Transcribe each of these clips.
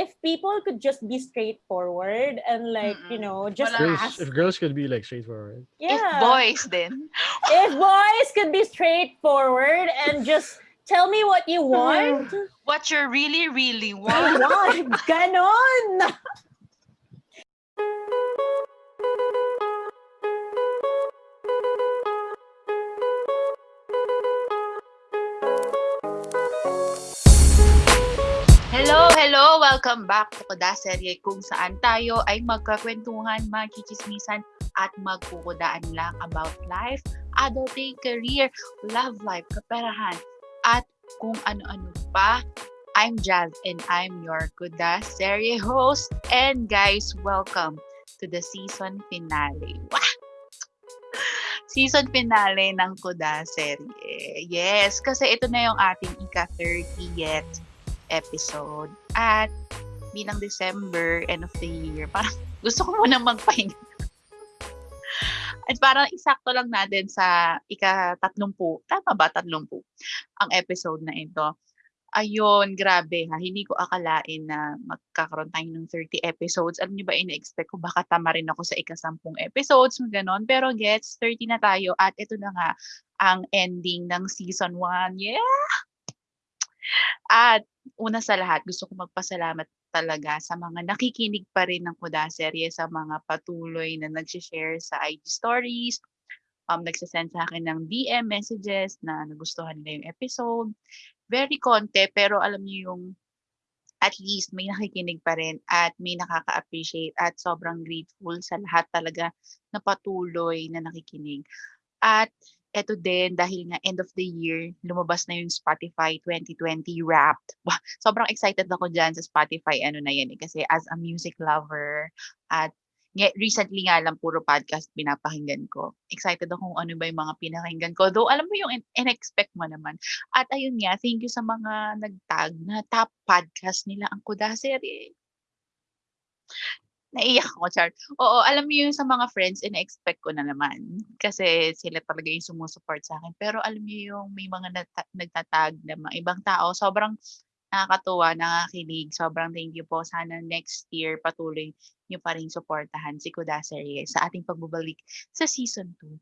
if people could just be straightforward and like, you Mm-mm. know, just Wala. Girls, ask. if girls could be like straightforward. Yeah. If boys then. if boys could be straightforward and just tell me what you hmm. want. What you really, really want. want. Ganon. Welcome back to Kuda Serye kung saan tayo ay magkakwentuhan, magchichismisan at magkukudaan lang about life, adulting, career, love life, kaperahan, at kung ano-ano pa. I'm Jazz and I'm your Kuda Serye host. And guys, welcome to the season finale. Wah! Season finale ng Kuda Serye. Yes, kasi ito na yung ating ika-30th episode. At bilang December, end of the year, parang gusto ko muna magpahinga. At parang isakto lang natin sa ika-tatlumpu. Tama ba? Tatlumpu. Ang episode na ito. Ayun, grabe ha. Hindi ko akalain na magkakaroon tayo ng 30 episodes. Alam niyo ba, ina-expect ko baka tama rin ako sa ika-sampung episodes, ganon. Pero gets, 30 na tayo. At ito na nga, ang ending ng season 1. Yeah! At una sa lahat, gusto ko magpasalamat talaga sa mga nakikinig pa rin ng Kuda Serye, sa mga patuloy na nag-share sa IG stories, um, nagsasend sa akin ng DM messages na nagustuhan nila yung episode. Very konti, pero alam niyo yung at least may nakikinig pa rin at may nakaka-appreciate at sobrang grateful sa lahat talaga na patuloy na nakikinig. At eto din, dahil nga end of the year, lumabas na yung Spotify 2020 Wrapped. Sobrang excited ako dyan sa Spotify, ano na yan eh, kasi as a music lover, at recently nga lang, puro podcast pinapakinggan ko. Excited ako kung ano ba yung mga pinakinggan ko. Though, alam mo yung in- in-expect mo naman. At ayun nga, thank you sa mga nagtag na top podcast nila ang Kuda Serie. Naiyak ako, Char. Oo, alam mo yung sa mga friends, ina-expect ko na naman. Kasi sila talaga yung sumusupport sa akin. Pero alam mo yung may mga nagta- nagtatag na mga ibang tao, sobrang nakakatuwa, nakakilig. Sobrang thank you po. Sana next year patuloy niyo pa rin suportahan si Kuda Serie sa ating pagbabalik sa season 2.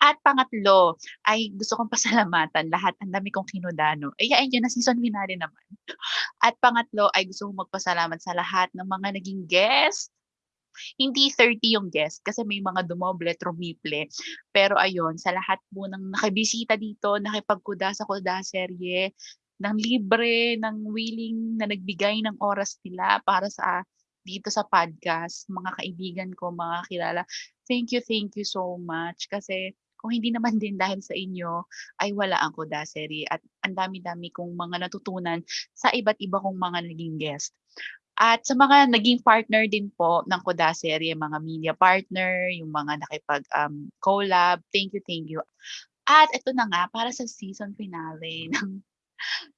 At pangatlo, ay gusto kong pasalamatan lahat. Ang dami kong kinudano. Ay, ayun yun na season finale naman. At pangatlo, ay gusto kong magpasalamat sa lahat ng mga naging guest hindi 30 yung guest kasi may mga dumoble, trumiple. Pero ayun, sa lahat po ng nakibisita dito, nakipagkuda sa kuda serye, ng libre, ng willing na nagbigay ng oras nila para sa dito sa podcast, mga kaibigan ko, mga kilala. Thank you, thank you so much. Kasi kung hindi naman din dahil sa inyo, ay wala ang kuda serye. At ang dami-dami kong mga natutunan sa iba't iba kong mga naging guest. At sa mga naging partner din po ng Kuda Serye, mga media partner, yung mga nakipag um, collab, thank you, thank you. At ito na nga, para sa season finale ng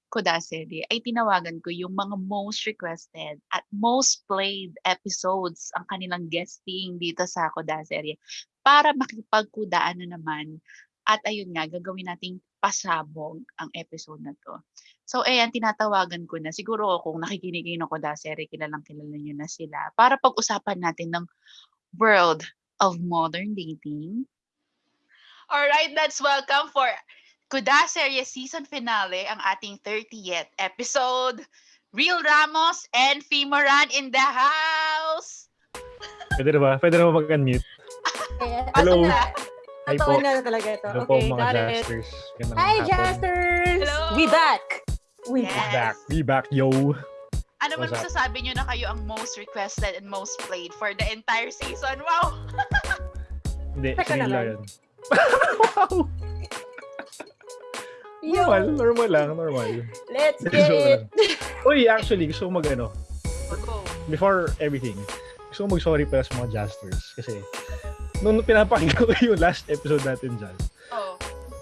Kuda Serye, ay tinawagan ko yung mga most requested at most played episodes ang kanilang guesting dito sa Kuda Serye para makipagkudaan na naman. At ayun nga, gagawin nating pasabog ang episode na to. So, ayan, tinatawagan ko na. Siguro kung nakikinig kayo ng Koda Serie, kilalang kilala nyo na sila. Para pag-usapan natin ng world of modern dating. Alright, let's welcome for Kuda Serie season finale, ang ating 30th episode. Real Ramos and Fimoran in the house! Pwede na ba? Pwede na ba mag-unmute? Hello. na. Hi po. Tatawan na talaga ito. Hello po Okay, mga got it. Jasters. Hi. Jasters! Hello. We back! We Yes. back. Be back, yo. Ano man masasabi nyo na kayo ang most requested and most played for the entire season? Wow! Hindi, Teka na lang. yun. wow! Yo, Normal, normal lang, normal. let's get it. lang. Uy, actually, gusto ko mag ano, before everything, gusto ko mag-sorry pala sa mga Jasters. Kasi, nung pinapakinggan ko yung last episode natin dyan, Oh.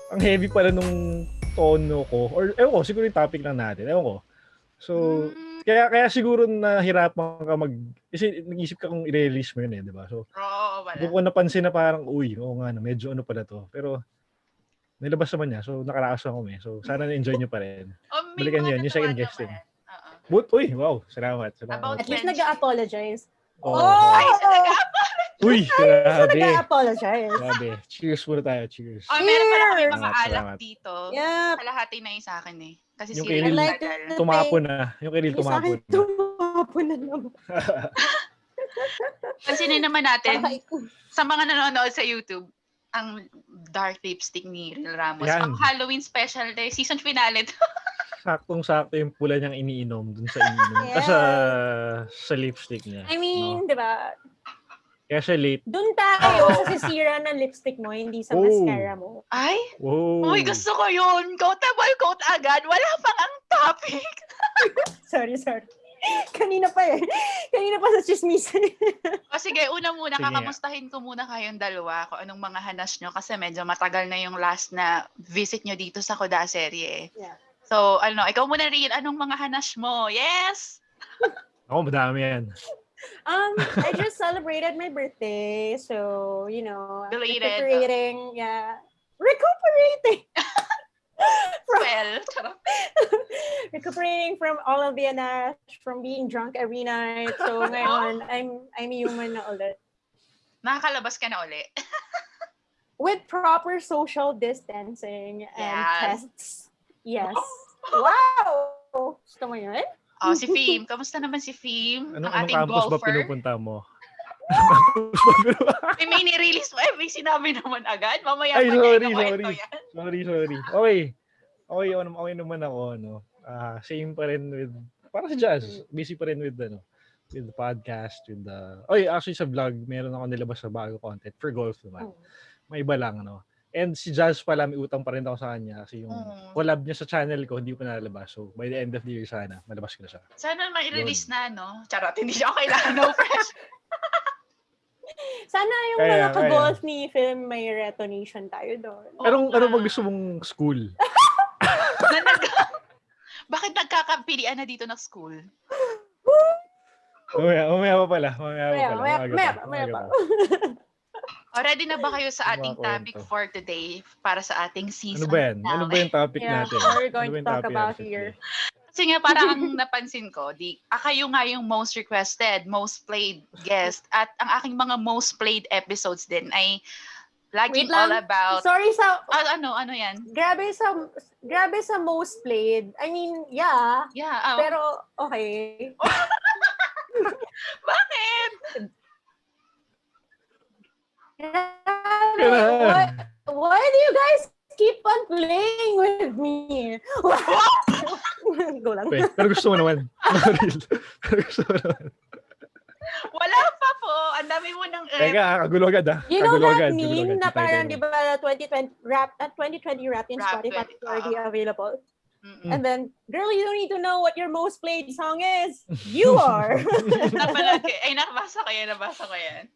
ang heavy pala nung tono ko. Or, ewan ko, siguro yung topic lang natin. Ewan ko. So, Mm, kaya kaya siguro nahirapan ka mag... Kasi nag-isip ka kung i-release mo yun eh, di ba? So, Oo, wala. ko napansin na parang, uy, oo nga, no, medyo ano pala to. Pero, nilabas naman niya. So, nakaraos ako eh. So, sana na-enjoy nyo pa rin. Oh, Balikan yun, yung second guesting. But, uy, wow, salamat. salamat. About At least nag-apologize. Oo. Oh! Ay, nag Uy, grabe. nag-apologize. Grabe. Cheers muna tayo, cheers. Oh, meron pala kami mga Salamat, alak salamat. dito. Yeah. Kalahati na yung sa akin eh. Kasi Yung si kay Lil- like Tumapon na. Yung Yung sa akin, tumapon na. tumapon na naman. Pansinin naman natin, sa mga nanonood sa YouTube, ang dark lipstick ni Ril Ramos. Yan. Ang Halloween special day, season finale. to. Saktong-sakto yung pula niyang iniinom dun sa iniinom. Yes. Sa, sa lipstick niya. I mean, di ba? Kaya siya late. Doon tayo sa sisira ng lipstick mo, hindi sa Oh. mascara mo. Ay, Wow. uy, gusto ko yun. Quotable quote agad. Wala pang ang topic. Sorry, sorry. Kanina pa eh. Kanina pa sa chismis. O sige, una muna, Sige kakamustahin ko muna kayong dalawa kung anong mga hanas nyo kasi medyo matagal na yung last na visit nyo dito sa Koda serye. Yeah. So, ano, ikaw muna rin, anong mga hanas mo? Yes! Ako, madami yan. Um, I just celebrated my birthday, so you know, Belated. recuperating. Yeah, recuperating. from, Well, recuperating from all of the anash, from being drunk every night. So ngayon, I'm I'm human na ulit. nakakalabas ka na uli. With proper social distancing and Yes. tests. Yes. Wow! Gusto mo yun? Oh, si Fim. Kamusta naman si Fim? Anong, ang anong ating campus ba golfer. pinupunta mo? May may nirelease mo. Eh, may sinabi naman agad. Mamaya Ay, sorry, sorry. yan. Sorry, sorry. Okay. Okay, okay, okay naman ako, ano. Ah, same pa rin with, para sa jazz, busy pa rin with, ano, with the podcast, with the, oy, actually sa vlog, meron ako nilabas sa bago content for golf naman. Oh. May iba lang, ano. And si Jazz pala, may utang pa rin ako sa kanya kasi yung Mm. collab niya sa channel ko, hindi pa nalabas. So, by the end of the year sana, malabas ko na siya. Sana mai-release na, no? Charot, hindi siya kailangan. No pressure. Sana yung Kaya, mga ka-golf ni film may retonation tayo doon. Oo Anong, ano nga. ba gusto mong school? Na nag- Bakit nagkakampilian na dito ng school? Mamaya, mamaya pa pala. Mamaya pa pala. maya, Maaga maya, pa, maya maaga pa. pa. O, ready na ba kayo sa Mga ating kwento. topic for today para sa ating Ano season ba yan? Ano ba yung topic Yeah, natin? what we're Ano going ba to yung talk topic about natin here. today? Kasi nga parang ang napansin ko, di, ah, kayo nga yung most requested, most played guest at ang aking mga most played episodes din ay laging Wait lang. all about Sorry sa Ah, ano ano yan? grabe sa grabe sa most played. I mean, yeah, Yeah, ah, pero okay. bakit? Why, why do you guys keep on playing with me? Go lang. Pe, pero gusto mo naman. Pero gusto mo naman. Wala pa po. Ang dami mo ng eh, Teka, ah, kagulo agad ah. You know that agad, meme na parang, di ba, 2020 rap, at 2020 rap in Rap Spotify 20, is already available. mm, And then, girl, you don't need to know what your most played song is. You are. napalagi. Ay, nakabasa ko yan, nabasa ko yan.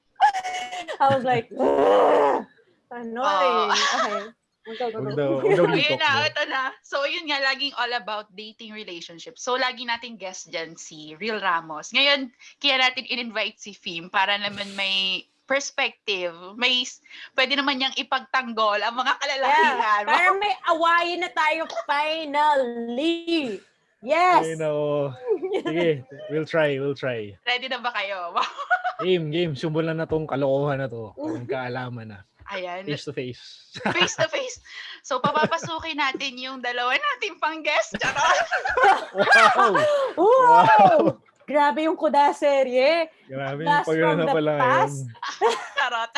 I was like, "Ugh, annoying. Okay. Go, go, Huwag go. daw, huwag daw Ayun na, ito na. So, yun nga, laging all about dating relationships. So, lagi nating guest dyan si Real Ramos. Ngayon, kaya natin in-invite si Fim para naman may perspective. May, pwede naman niyang ipagtanggol ang mga kalalakihan. Yeah, parang may awayin na tayo finally. Yes. Ay, nako. Sige, we'll try, we'll try. Ready na ba kayo? Game, game. Simulan na tong kalokohan na to. Kung kaalaman na. Ayan. Face to face. Face to face. So, papapasukin natin yung dalawa nating pang guest. Charot! Wow! Wow! Grabe yung kuda serye. Grabe yung Blast pag from na the pala ngayon. past. Charot.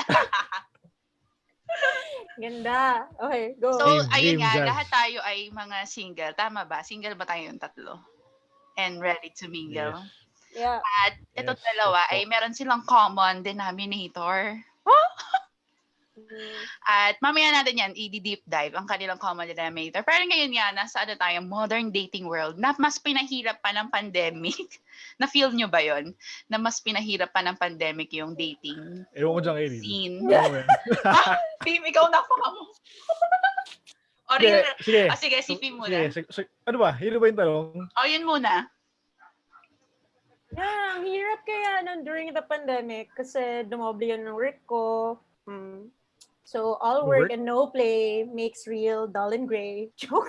Ganda. Okay, go. So, Game, ayun game, nga, Jazz. lahat tayo ay mga single. Tama ba? Single ba tayong tatlo? And ready to mingle. Yeah. At itong Yes, dalawa ay meron silang common denominator. Mm. At mamaya natin yan, i-deep dive ang kanilang common denominator. Pero ngayon nga, nasa ano tayo, modern dating world, na mas pinahirap pa ng pandemic. Na-feel nyo ba yon Na mas pinahirap pa ng pandemic yung dating Ewan ko dyan Lil. scene. Yan? Fim, ikaw na po mo. o, Sige, sige. ah, sige, si Fim muna. Sige, sige. Ano ba? Hilo ba yung tanong? O, yun muna. Yeah, ang hirap kaya nun during the pandemic kasi dumoble yun ng work ko. Mm. So, all Work? work and no play makes real dull and gray. Joke.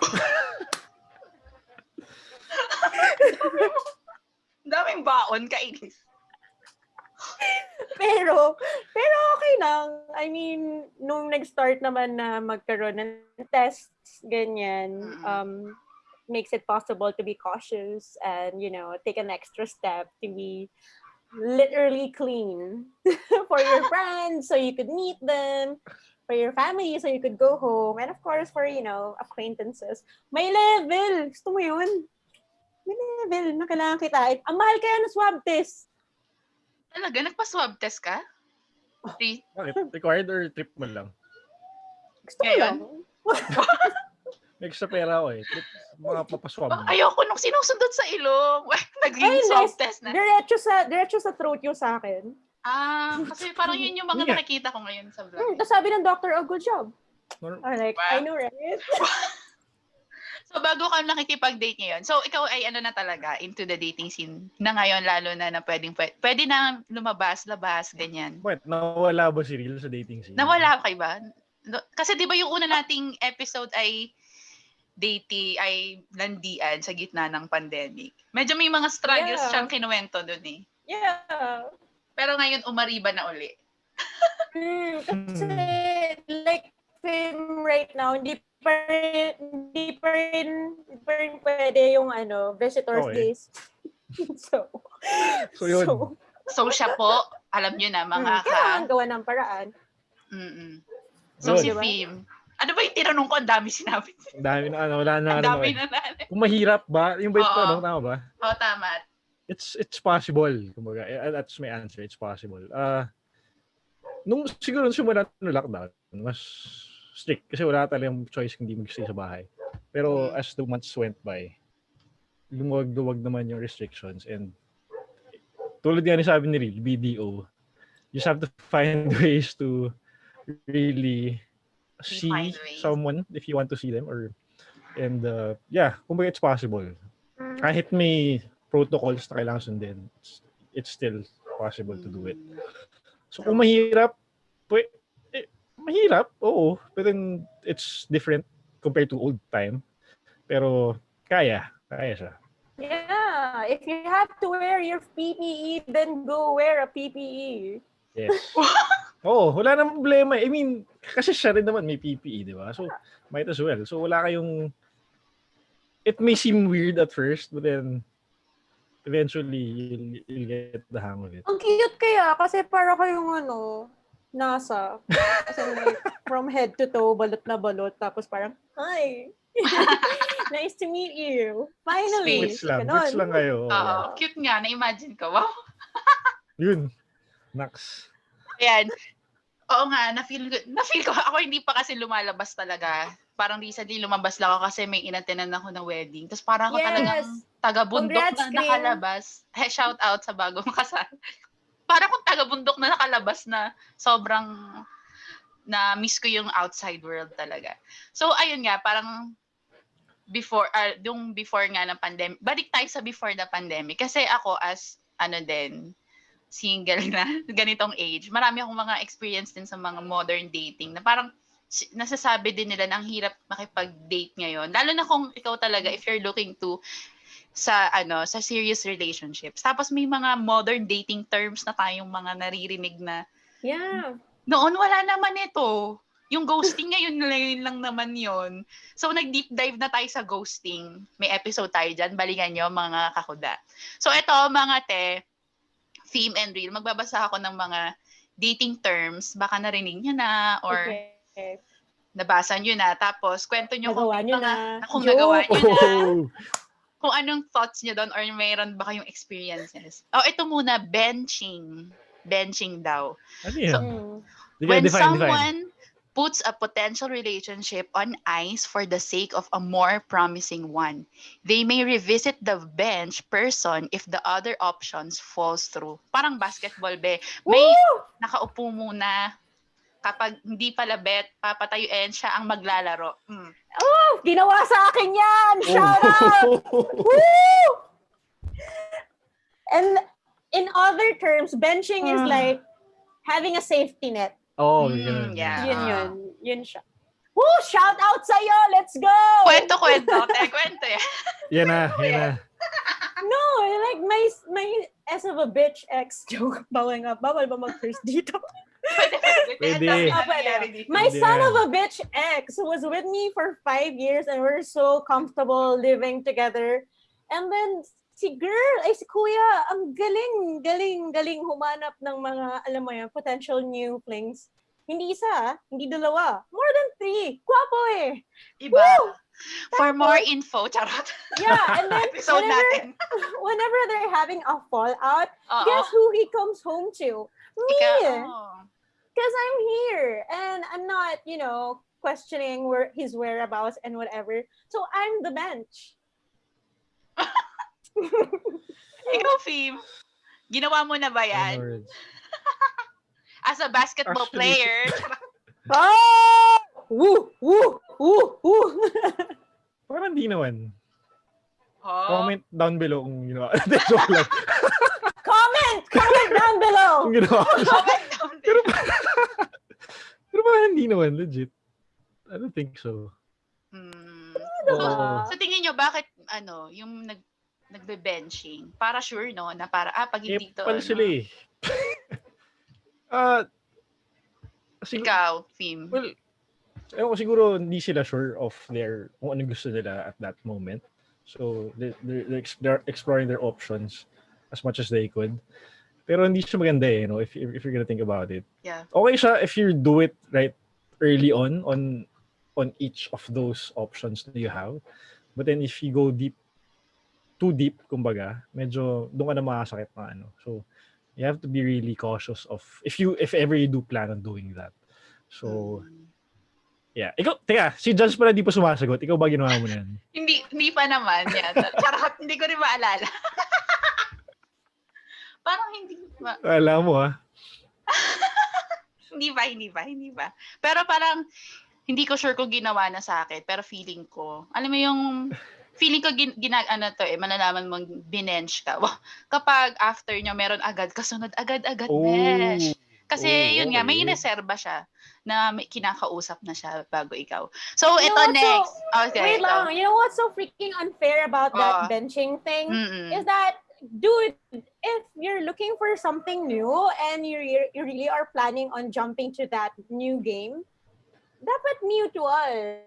Daming baon, kainis. pero, pero okay lang. I mean, nung nag-start naman na magkaroon ng tests, ganyan, Mm. um, makes it possible to be cautious and, you know, take an extra step to be literally clean for your friends so you could meet them, for your family so you could go home, and of course for, you know, acquaintances. May level! Gusto mo yun? May level na kailangan kitain. Ang mahal kaya ng swab test. Talaga, nagpa-swab test ka? Free? Bakit? Required or trip mo lang? Gusto ko Ngayon? lang. Extra pera ako eh. Trip, mga papaswab. Oh, ayoko nung sinusundot sa ilong. Naging Ay, swab nice. test na. Diretso sa diretso sa throat yung sa akin. Ah, kasi parang yun yung mga Yeah. nakikita ko ngayon sa Hmm, vlog. tapos sabi ng doctor, oh, good job. I'm like, Wow. I know, right? So, bago ka nakikipag-date ngayon, so ikaw ay ano na talaga, into the dating scene na ngayon, lalo na na pwedeng, pwede, pwede na lumabas, labas, ganyan. Wait, nawala ba si Real sa dating scene? Nawala kay ba? No- Kasi di ba yung una nating episode ay dating, ay landian sa gitna ng pandemic. Medyo may mga struggles Yeah. siyang kinuwento dun eh. Yeah. Pero ngayon, umariba na uli. Hmm, kasi, like, film right now, hindi pa rin, hindi pa rin, hindi pa rin pwede yung, ano, visitors Okay. days. so, So, yun. So, So siya po, alam nyo na mga mm, ka... kailangan gawa ng paraan. Mm-mm. So Good. si Diba? Fim, ano ba yung tinanong ko? Ang dami sinabi. Ang dami na, ano, wala na, Ang ano, dami eh. na na. Kung mahirap ba, yung ba ito, ano, tama ba? Oo, tama. It's it's possible. Kumbaga, eh, that's my answer. It's possible. Uh, nung siguro nung simula ng lockdown, mas strict kasi wala talagang choice hindi mag-stay sa bahay. Pero Mm. as the months went by, lumuwag-luwag naman yung restrictions and tulad nga ni sabi ni Real, BDO, you just have to find ways to really see ways. someone if you want to see them or and uh, yeah, kumbaga it's possible Mm. kahit may protocols na kailangan sundin, it's, it's still possible to do it. So kung mahirap, pwe, eh, mahirap, oo. But then it's different compared to old time. Pero kaya, kaya siya. Yeah, if you have to wear your PPE, then go wear a. PPE. Yes. Oo, wala namang problema. I mean, kasi siya rin naman may PPE, di ba? So, might as well. So, wala kayong... It may seem weird at first, but then eventually, you'll, you'll get the hang of it. Ang cute kaya kasi para kayong ano, nasa. Kasi like, from head to toe, balot na balot. Tapos parang, hi! nice to meet you. Finally. Wits lang. Ganon. Wits lang kayo. Oo. Oo, cute nga. Na-imagine ko. Wow. Yun. Nax. Ayan. Oo nga, na-feel, ko- na-feel ko. Ako hindi pa kasi lumalabas talaga. Parang recently lumabas lang ako kasi may inatinan ako ng wedding. Tapos parang ako Yes. talagang taga-bundok Congrats, na Kim. nakalabas. Hey, shout out sa bagong kasal. parang kung taga-bundok na nakalabas na sobrang na miss ko yung outside world talaga. So ayun nga, parang before uh, yung before nga ng pandemic. Balik tayo sa before the pandemic kasi ako as ano din single na ganitong age. Marami akong mga experience din sa mga modern dating na parang nasasabi din nila na ang hirap makipag-date ngayon. Lalo na kung ikaw talaga if you're looking to sa ano sa serious relationships. Tapos may mga modern dating terms na tayong mga naririnig na Yeah. noon wala naman ito. Yung ghosting ngayon ngayon lang naman yon. So nag-deep dive na tayo sa ghosting. May episode tayo dyan. Balikan nyo mga kakuda. So ito mga te, theme and real. Magbabasa ako ng mga dating terms. Baka narinig nyo na or Okay. nabasa nyo na. Tapos kwento nyo kung, Nagawa nyo mga, na. kung Joke. nagawa nyo na. Oh! Kung anong thoughts nyo doon or mayroon ba kayong experiences. Oh, ito muna, benching. Benching daw. Ano yan? Mm. Sige, when define, someone define. Puts a potential relationship on ice for the sake of a more promising one, they may revisit the bench person if the other options falls through. Parang basketball be. May Woo! nakaupo muna. Kapag hindi pala bet, papatayuin siya ang maglalaro. Mm. Oh, ginawa sa akin yan! Oh. Shout out! Woo! And in other terms, benching is Ah. like having a safety net. Oh, Mm, ganun. yeah. Yun Ah. yun. Yun siya. Woo! Shout out sa'yo! Let's go! Kwento, kwento. Te, kwento eh. Yan na, yan na. No, like my my S of a bitch ex joke. Bawal nga, bawal ba mag-curse dito? Pwede. Ang dami pwede. My son of a bitch ex was with me for five years and we're so comfortable living together. And then si girl, ay si kuya, ang galing, galing, galing humanap ng mga, alam mo yan, potential new flings. Hindi isa, ah, hindi dalawa. More than three. Guwapo eh. Iba. Woo! For more info, charot. Yeah, and then Episode whenever, natin. whenever they're having a fallout, Oo. guess who he comes home to? Me. Because I'm here and I'm not, you know, questioning where his whereabouts and whatever. So I'm the bench. Ikaw, Fim. Ginawa mo na ba yan? Words. As a basketball Actually- player. Oh! Woo! Woo! Woo! Woo! Parang di naman. Oh. Comment down below kung ginawa. Hindi, joke lang. comment! Comment down below! Kung ginawa ko siya. Comment down Pero, there. pero parang hindi naman, legit. I don't think so. Hmm. Oo. Sa tingin nyo, bakit, ano, yung nag nagbe-benching? Para sure, no? Na para, ah, pag Eh, hindi to, ano, sila eh. Ah, siguro, ikaw, Fim. well, ewan ko, siguro hindi sila sure of their, kung ano gusto nila at that moment. So, they, they're, they're ex- they're exploring their options as much as they could. Pero hindi siya maganda eh, no? if, if, if you're gonna think about it. Yeah. Okay siya if you do it right early on, on on each of those options that you have. But then if you go deep, too deep, kumbaga, medyo doon ka na makasakit na ano. So, you have to be really cautious of, if you, if ever you do plan on doing that. So, Hmm. yeah. Ikaw, teka, si Judge pala di pa sumasagot. Ikaw ba ginawa mo na yan? Hindi, hindi pa naman yan. Charot, hindi ko rin maalala. Parang hindi ba? Alam mo ah. Hindi ba, hindi ba, hindi ba. Pero parang, hindi ko sure kung ginawa na sa akin, pero feeling ko, alam mo yung, feeling ko gin, ginag, ano to eh, malalaman mong binench ka. Kapag after nyo, meron agad, kasunod agad-agad, besh. Kasi Oh, yun nga, may ineserba siya na may kinakausap na siya bago ikaw. So, You ito what, so- next. okay, Wait ikaw. lang. You know what's so freaking unfair about that Ah. benching thing? Mm-mm. Is that, dude, if you're looking for something new and you you really are planning on jumping to that new game, dapat mutual.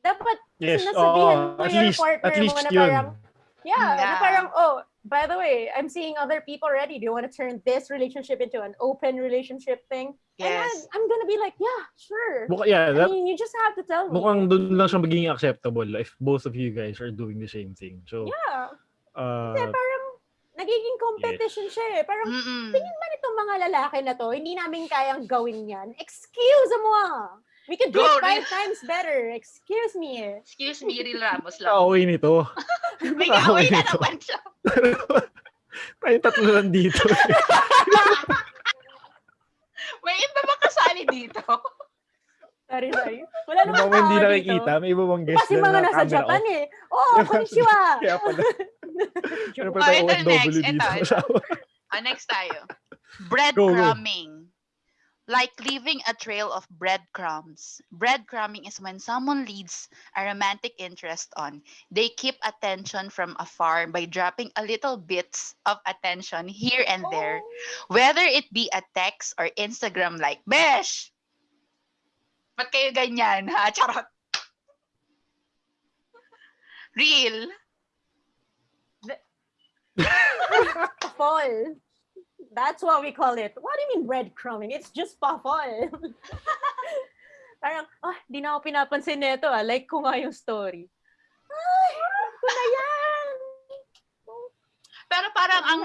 Dapat Yes, sinasabihan oo. mo At your least, partner at mo least na yun. parang, Yeah, na Yeah. parang, oh, by the way, I'm seeing other people already. Do you want to turn this relationship into an open relationship thing? And Yes. then I'm gonna be like, yeah, sure. Mukha, yeah, I that, mean, you just have to tell me. mukhang doon lang siya magiging acceptable if both of you guys are doing the same thing. So, Yeah. uh, Kasi parang nagiging competition siya eh. Parang, Mm-mm. tingin man itong mga lalaki na to, hindi namin kayang gawin yan. Excuse mo ah. We could do Go, it five times better. Excuse me eh. Excuse me, Real Ramos lang. kaaway nito. May kaaway na nito. naman siya. Tayong tatlo lang dito. May iba ba kasali dito? Sorry, sorry. Wala namang ba hindi tao nakikita? May iba bang guest Kasi mga na nasa camera Japan off? eh. Oh, konnichiwa. Kaya pala. Ano Oh, pala tayo ito OFW next. Ito, ito. Ah, next tayo. Go, go. Breadcrumbing. Like leaving a trail of breadcrumbs. Breadcrumbing is when someone leads a romantic interest on. They keep attention from afar by dropping a little bits of attention here and there, oh. whether it be a text or Instagram like, Besh! Ba't kayo ganyan, ha? Charot. Real. Fall. That's what we call it. What do you mean breadcrumbing? It's just pa-fall. Parang, ah, di na ako pinapansin nito ah. Like ko nga yung story. Ay, ko na yan. Pero parang ang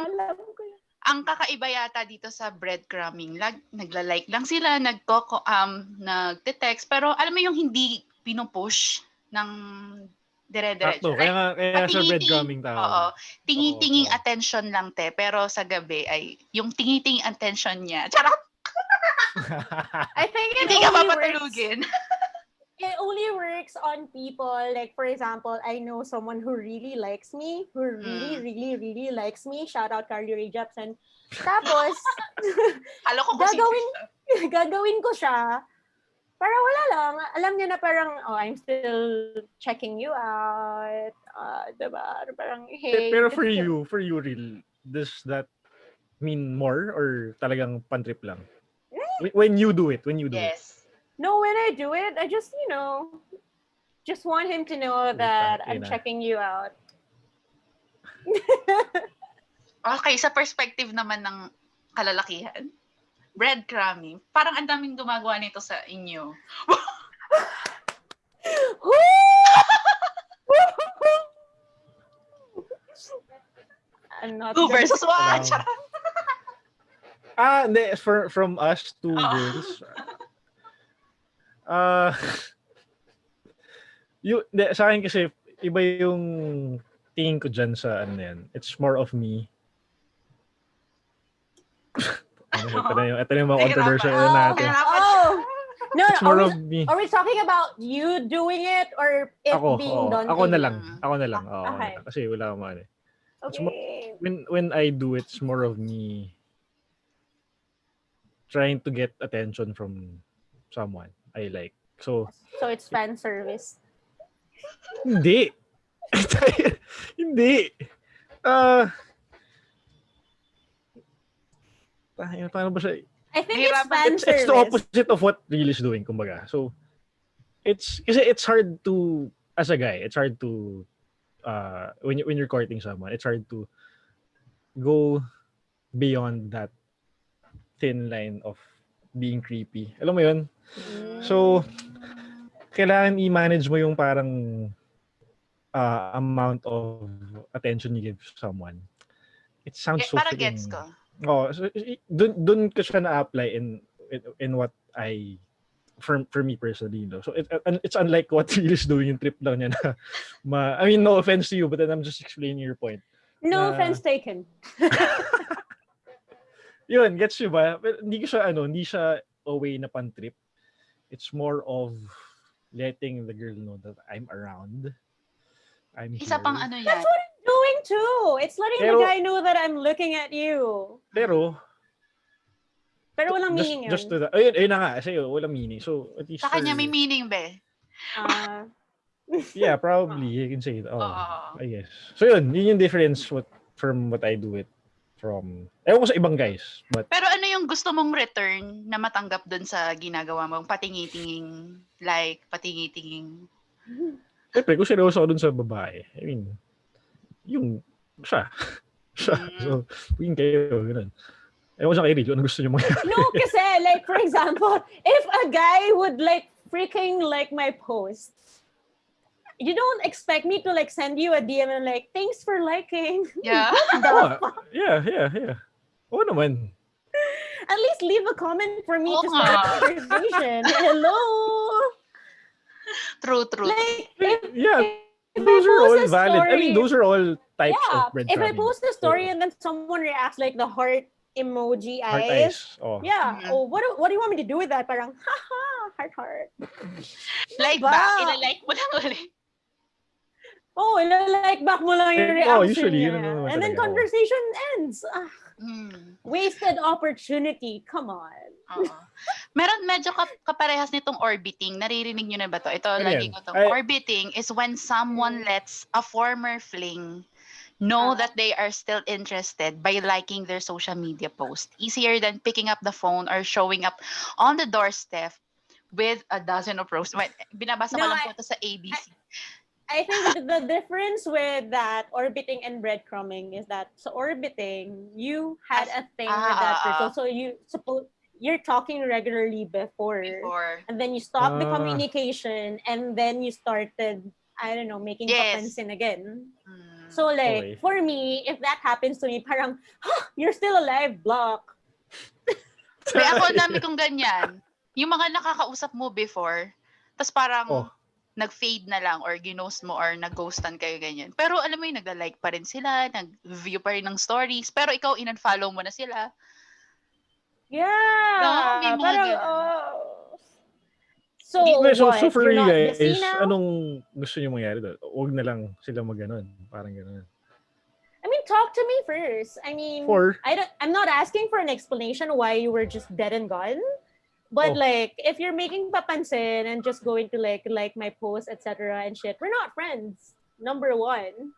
ang kakaiba yata dito sa breadcrumbing, lag, nagla-like lang sila, nagkoko, um, nagte-text, pero alam mo yung hindi pinupush ng dire-diretso. Sakto. Kaya nga, kaya nga Patingiti- breadcrumbing tao. Oo. Tingi-tinging Oo. attention lang te, pero sa gabi ay yung tingi-tinging attention niya. Charot! I think it Hindi ka only works- papatulugin. it only works on people like for example i know someone who really likes me who really Mm. really really likes me shout out carly ray jepsen tapos Alam ko Gagawin- siya. gagawin ko siya para wala lang alam niya na parang oh i'm still checking you out uh, diba? Parang, Pe- hey. Pero for you, for you real, does that mean more or talagang pantrip lang? Wh- When you do it, when you do it. Yes. No, when I do it, I just, you know, just want him to know that tangina. I'm checking you out. Okay, sa perspective naman ng kalalakihan, breadcrumbing, parang ang daming gumagawa nito sa inyo. I'm not Two versus one. Ah, hindi. For, from us two Oo. girls. Ah, you, hindi, sa akin kasi, iba yung tingin ko dyan sa ano yan. It's more of me. ano, ito na yung, ito na yung mga controversial Oh, na natin. Nahirapan Oh! No, It's no, more are of we, me. are we talking about you doing it or it Ako, being oo. done ako na lang. Ako na lang. Oo, ako na Okay. lang. Kasi wala akong ano. eh. It's more- Okay. When, when I do it, it's more of me trying to get attention from someone I like. So, So it's fan service. Hindi. Hindi. Ah. Uh, paano ba siya? I think it's fan It's, it's the opposite of what Real is doing, kumbaga. So, it's, kasi it's hard to, as a guy, it's hard to, uh, when, you, when you're courting someone, it's hard to go beyond that thin line of being creepy. Alam mo yun? Mm. So, kailangan i-manage mo yung parang uh, amount of attention you give someone. It sounds Ge- so para freaking- gets ko. Oh, so, dun, dun ko siya na-apply in, in, in what I, for, for me personally, no? So, it, it's unlike what Real is doing yung trip lang niya na, ma, I mean, no offense to you, but then I'm just explaining your point. No na- offense taken. Yun, gets you ba? Pero hindi ko siya, ano, hindi siya a way na pan-trip. It's more of letting the girl know that I'm around. I'm Isa here. pang ano yan. That's what doing too. It's letting Pero- the guy know that I'm looking at you. Pero, Pero walang just, meaning yun. just to that, ayun, ayun na nga, sa'yo, walang meaning. So, at least Sa kanya may meaning, be. Ah, Yeah, probably, you can say it. Oh, Oo. I guess. So, yun, yun yung difference what, from what I do it from, ewan ko sa ibang guys, but Pero ano yung gusto mong return na matanggap dun sa ginagawa mong patingi-tinging like, patingi-tinging Siyempre, kung seryoso ako dun sa babae, I mean, yung, siya. siya. Mm. So, win kayo, ganun. Ewan ko sa kay Rich, ano gusto niyo mangyari? no, kasi like for example, if a guy would like freaking like my post, you don't expect me to like send you a DM and like, thanks for liking. Yeah. The Oo, yeah, yeah, yeah. Oo naman. At least leave a comment for me Oo to start a conversation. Hello. True, true. Like if, Yeah, if those I are all valid. I mean, story- those are all types yeah, of if I breadcrumbing. post a story and then someone reacts like the heart emoji Heart eyes. eyes. Oh. Yeah. Mhm. Oh, what do, what do you want me to do with that? Parang, haha, heart heart. Like Ba? ba? Ina-like mo lang ulit. Oh, like back mo lang yung Eh, reaction oh, usually, niya. yun naman And then oh. conversation ends. Ah, Mm. wasted opportunity. Come on. Oo. Meron medyo kap- kaparehas nitong orbiting. Naririnig nyo na ba to? Ito, Ano lagi ko to. Ay- Orbiting is when someone lets a former fling know Ah. that they are still interested by liking their social media post. Easier than picking up the phone or showing up on the doorstep with a dozen of roses. Wait, binabasa ko No, lang I- po ito sa ABC. I think the difference with that orbiting and breadcrumbing is that so orbiting, you had a thing with that Ah, ah, person. ah. So you suppose you're talking regularly before, Before. and then you stopped the Ah. communication and then you started I don't know, making Yes. again. Mm. So like Okay. for me, if that happens to me, parang, huh, you're still alive, block. Kaya ako dami kong ganyan. Yung mga nakakausap mo before, tapos parang Oh. Nag-fade na lang or ginost mo or nag-ghostan kayo ganyan. Pero alam mo yung nagla-like pa rin sila, nag-view pa rin ng stories, pero ikaw in-unfollow mo na sila. Yeah. No, may mga parang, oh. So, Wait, so, what? so for you guys, anong gusto niyo mangyari doon? Huwag na lang sila mag-ganon. Parang ganon. I mean, talk to me first. I mean, For, I don't. I'm not asking for an explanation why you were just dead and gone. But Oh. like, if you're making papansin and just going to like like my post, etc. and shit, we're not friends. Number one.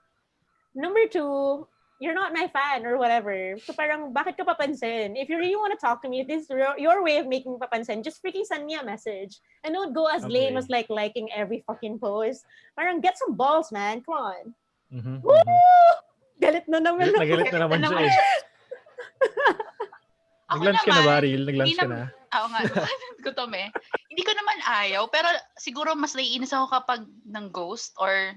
Number two, you're not my fan or whatever. So parang, bakit ka papansin? If you really want to talk to me, if this is your, way of making papansin, just freaking send me a message. And don't go as lame Okay. as like liking every fucking post. Parang, get some balls, man. Come on. Mhm, Woo! mhm. Galit na naman Galit na galit na naman siya eh. Nag-lunch ka na ba, Ril? Nag-lunch ka na? Oo nga, gutom eh. Hindi ko naman ayaw, pero siguro mas naiinis ako kapag ng ghost or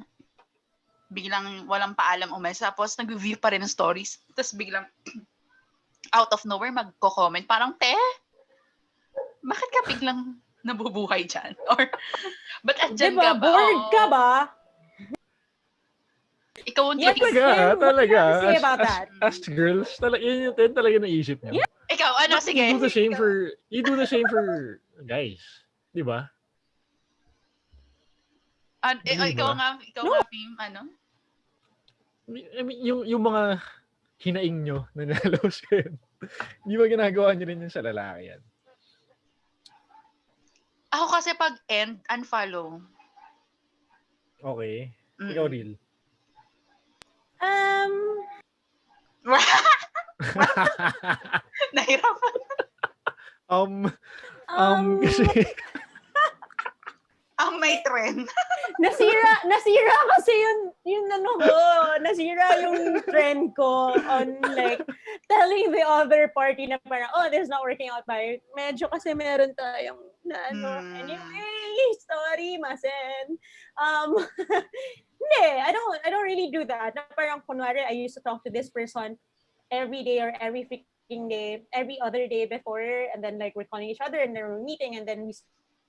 biglang walang paalam umalis. Tapos nag-view pa rin ng stories. Tapos biglang out of nowhere magko-comment. Parang, te, bakit ka biglang nabubuhay dyan? Or, ba't andyan Diba? ka ba? Bored Oo. ka ba? Ikaw ang Yes, Talaga, what do you talaga. to say As, about as, that? as girls, talaga, yun yung yun talaga naisip niya. Ikaw, ano, But sige. You do the same for, you do the same for guys. Di ba? An- eh, Di ikaw nga, ikaw No. nga, Pim, ano? I mean, yung, yung mga hinaing nyo na nalos yun, di ba ginagawa nyo rin yun sa lalaki yan? Ako kasi pag end, unfollow. Okay. Mm. Ikaw, Real. Um, Nahirapan. um, um, um, kasi, Ang may trend. nasira, nasira kasi yung, yung ano ko, nasira yung trend ko on like, telling the other party na parang, oh, this is not working out by, medyo kasi meron tayong, na ano, Hmm. anyway, sorry, masen. Um, hindi, I don't, I don't really do that. Na parang, kunwari, I used to talk to this person every day or every freaking day, every other day before, and then like we're calling each other and then we're meeting, and then we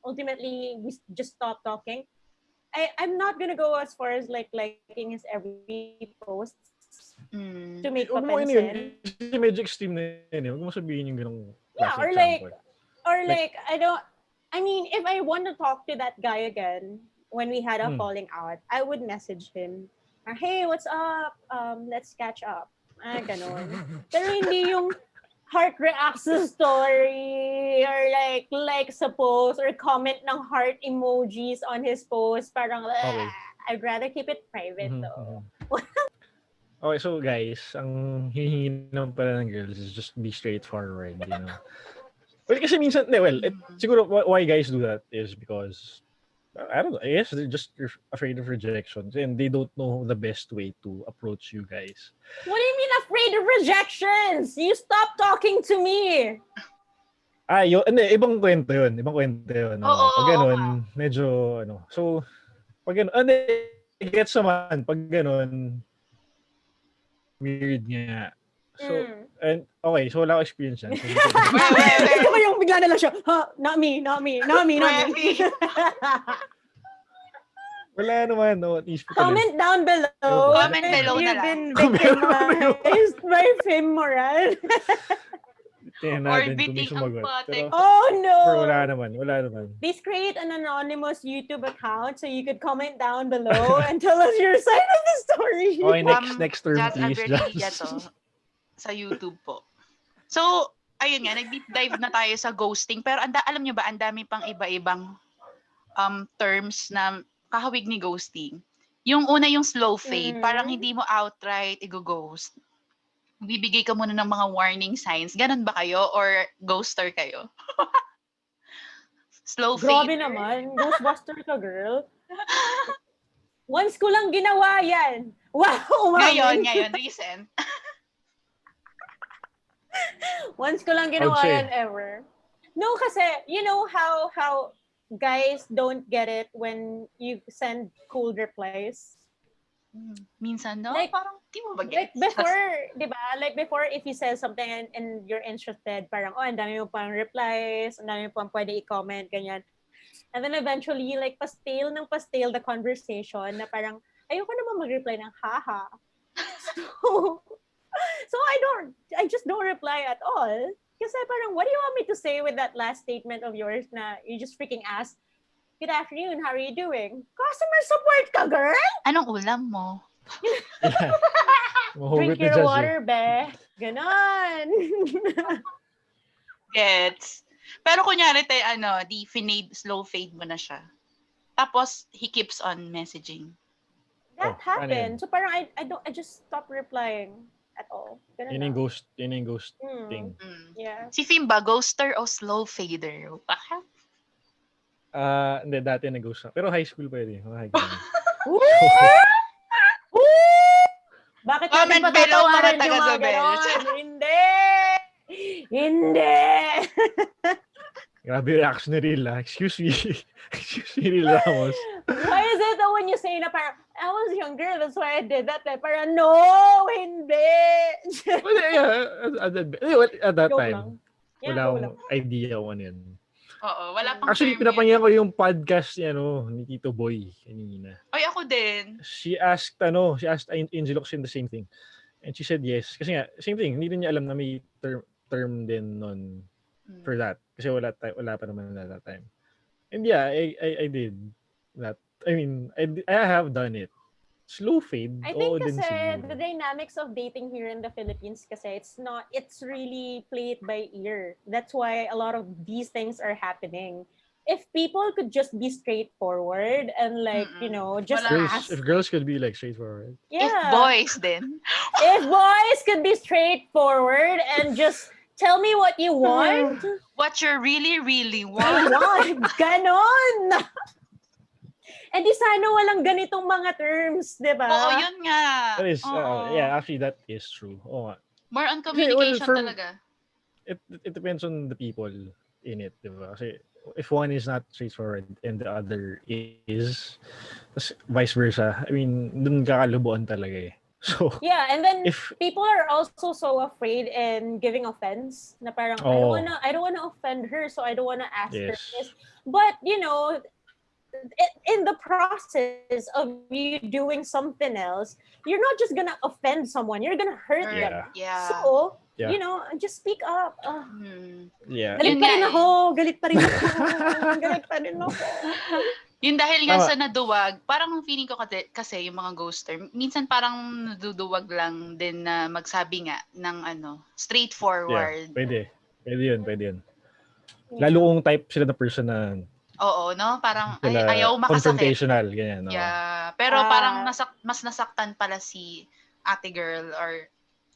ultimately we just stop talking. I, I'm not gonna go as far as like liking his every post Mm. to make huwag mo ano yun, papansin. kasi medyo extreme na yun. eh. Huwag mo sabihin yung ganong Yeah, or like- example. Or like I don't. I mean, if I want to talk to that guy again when we had a Hmm. falling out, I would message him. Hey, what's up? Um, let's catch up. Ah, ganon. Pero hindi yung heart reacts to story or like likes a post or comment ng heart emojis on his post. Parang, Okay. "Ah, I'd rather keep it private Mhm, though. mhm. okay, so guys, ang hihingi naman pala ng girls is just be straightforward, you know. Well, kasi minsan, well, it, Mm. siguro why, why guys do that is because, I don't know, guess they're just afraid of rejection and they don't know the best way to approach you guys. What do you mean afraid of rejections? You stop talking to me. Ah, yun, hindi, ibang kwento yun. Ibang kwento yun. Oo, oo, pag ganun, medyo, ano, so, pag ganun, ano, gets naman, pag ganun, weird nga. So, Mm. and, okay, so wala experience yan. Gusto ko yung bigla na lang siya, ha, not me, not me, not me, not me. wala naman, no, Comment down below. Comment below na you've lang. been Comment victimized by Fim. Tingnan Or natin kung may biting ang sumagot. patek. Pero, Oh pero wala no! naman, wala naman. Please create an anonymous YouTube account so you could comment down below and tell us your side of the story. Okay, next, Um, next term, please. To sa YouTube po. So, ayun nga, nag-deep dive na tayo sa ghosting. Pero anda, alam nyo ba, ang dami pang iba-ibang um, terms na kahawig ni ghosting. Yung una yung slow fade, Mhm. parang hindi mo outright i-ghost. Bibigay ka muna ng mga warning signs. Ganon ba kayo? Or ghoster kayo? slow Grabe fade. naman. Ghostbuster ka, girl. Once ko lang ginawa yan. Wow, umamin. Ngayon, ngayon, recent. Once ko lang ginawa Okay. yan ever. No, kasi, you know how how guys don't get it when you send cool replies? Hmm, Minsan, no? Like- parang, di mo ba Like before, di ba? Like before, if you say something and, and you're interested, parang, oh, ang dami mo pang replies, ang dami mo pang pwede i-comment, ganyan. And then eventually, like, pastale ng pastale the conversation na parang, ayoko naman mag-reply ng haha. So, so I don't, I just don't reply at all. Kasi parang, what do you want me to say with that last statement of yours na you just freaking ask, Good afternoon, how are you doing? Customer support ka, girl! Anong ulam mo? Mahugot Drink your Jazz eh. water, be. Ganon. Gets. Pero kunyari tayo, ano, di finade, slow fade mo na siya. Tapos, he keeps on messaging. that Oh, happened. yun? So parang I, I don't I just stopped replying at all. Ganun Yun yung lang. ghost, yun yung ghost Hmm, thing. Mm. Yeah. Si Fim ba, ghoster o slow fader? Baka? Ah, hindi, dati nag-ghost na. Pero high school pwede. Mga high school. Bakit Comment natin below, mga patatawarin yung mga taga-Zobel. ganon? Hindi! Hindi! Grabe reaction ni Ril, ah. Excuse me. Excuse me, Ril Ramos. Why is it that when you say na parang, I was younger, that's why I did that. Like, parang, no! Hindi! Well, yeah, at, that- eh, at that time. Yeah, wala akong idea kung ano yun. Oo, wala pang Actually, pinapangyan ko yung podcast ni, ano, ni Tito Boy kanina. Ay, ako din. She asked, ano, she asked An- Angel Oxin the same thing. And she said yes. Kasi nga, same thing, hindi rin niya alam na may term, term din nun Mm. for that. Kasi wala, ta- wala pa naman at that time. And yeah, I, I, I did that. I mean, I, I have done it. Slow fade, I oo think din kasi siguro. the dynamics of dating here in the Philippines kasi it's not, it's really played by ear. That's why a lot of these things are happening. If people could just be straightforward and like, you Mm-mm. know, just Girls, ask. if girls could be like straightforward. yeah If boys then if boys could be straightforward and just tell me what you want, What you really, really I want. want. Ganon! And di sana walang ganitong mga terms, di ba? Oo, yun nga. That is, uh, yeah, actually, that is true. Oo nga. More on well, communication for- talaga. It, it depends on the people in it, di ba? Kasi if one is not straightforward and the other is, vice versa, I mean, dun kakalubuan talaga eh. So, Yeah, and then if, people are also so afraid in giving offense na parang I don't wanna I don't wanna offend her so I don't wanna ask her this. But you know, in the process of you doing something else, you're not just gonna offend someone. You're gonna hurt Hurt. them. Yeah. So Yeah. you know, just speak up. Hmm. Yeah. galit pa rin ako. Galit pa rin ako. galit pa rin ako. Yun dahil nga Tama. sa naduwag, parang feeling ko kasi, kasi yung mga ghoster, minsan parang naduduwag lang din na magsabi nga ng ano, Yeah, straightforward. pwede. Pwede yun, pwede yun. Lalo kung type sila ng person na Oo, no? Parang ay, sila ayaw makasakit. confrontational, ganyan. oo. Yeah. Pero Ah. parang nasak mas nasaktan pala si ate girl or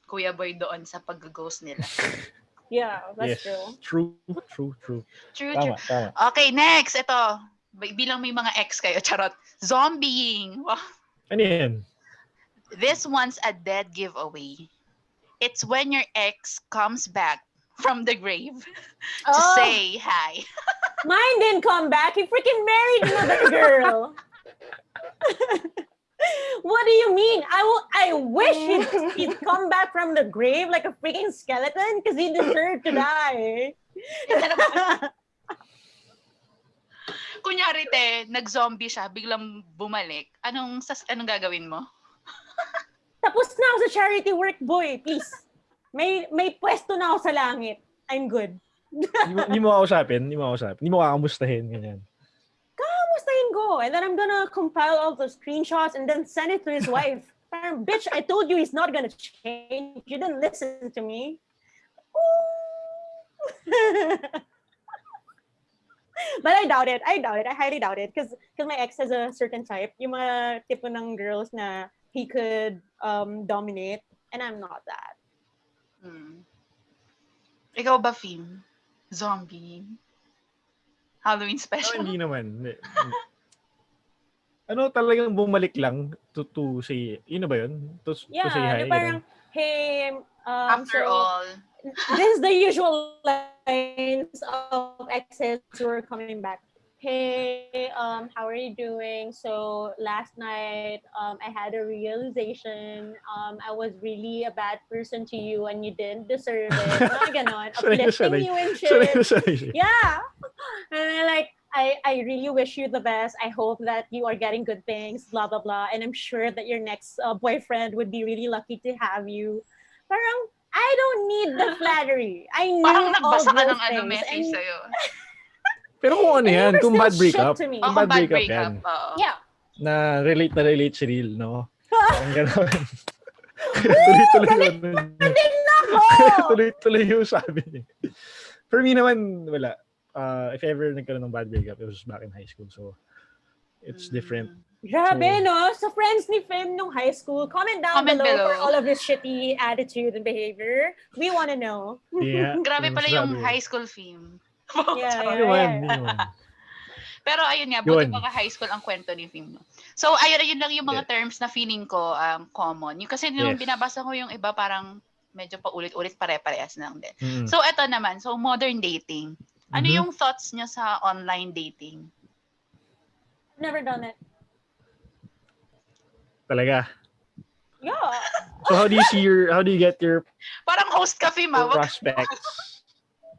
kuya boy doon sa pag-ghost nila. Yeah, that's yes. true. True, true, true. True, true. Tama, tama. Okay, next. Ito. Bi- Bilang may mga ex kayo, charot. Zombieing. Wow. Ano yan? This one's a dead giveaway. It's when your ex comes back from the grave to Oh, say hi. mine didn't come back. He freaking married another girl. what do you mean? I will. I wish he'd, he'd come back from the grave like a freaking skeleton because he deserved to die. Kunyari, te, nag-zombie siya, biglang bumalik. Anong, sas, anong gagawin mo? Tapos na ako sa charity work, boy. Please. May may pwesto na ako sa langit. I'm good. Hindi mo, kausapin, hindi mo kausapin. Hindi mo kakamustahin, ganyan. Kamustahin ko. And then I'm gonna compile all the screenshots and then send it to his wife. Parang, bitch, I told you he's not gonna change. You didn't listen to me. but I doubt it. I doubt it. I highly doubt it. Because my ex has a certain type. Yung mga tipo ng girls na he could um, dominate. And I'm not that. Hmm. Ikaw ba, Fim? Zombie? Halloween special? hindi naman. Ano talagang bumalik lang to, to say, yun na ba yun? To, Yeah, to say hi? na parang, hey, um, After so, all. This is the usual lines of exes who are coming back. Hey, um, how are you doing? So last night, um, I had a realization. Um, I was really a bad person to you, and you didn't deserve it. Mga ganon, Sanay uplifting you and shit. Yeah, and I like. I, I really wish you the best. I hope that you are getting good things, blah, blah, blah. And I'm sure that your next uh, boyfriend would be really lucky to have you. Parang, I don't need the flattery. I need Parang all nagbasa ka ng ano message And- sa'yo. Pero kung ano yan, kung bad breakup, me. Oh, Kung bad bad breakup breakup. yan. oo. Yeah. na relate na relate si Real, no? Ang gano'n. Tuloy-tuloy yun. Din ako! Tuloy-tuloy yung sabi niya. For me naman, wala. Uh, if ever nagkaroon ng bad breakup, it was back in high school. So, it's different. Grabe, So- no? So, friends ni Fim nung high school, comment down Comment below, for below. all of his shitty attitude and behavior. We want to know. Yeah. Grabe pala yung Sabi. high school theme. Yeah, yeah, yeah. Pero ayun nga, buti mga high school ang kwento ni Fim. no? So ayun, ayun lang yung mga Yeah. terms na feeling ko um, common. Yung kasi nung Yes. binabasa ko yung iba parang medyo paulit-ulit pare-parehas lang din. Mm. So eto naman, so modern dating. Ano Mhm. yung thoughts nyo sa online dating? Never done it. Talaga. Yeah. So how do you see your, how do you get your Parang host ka, Fim, ah. your Wag- prospects?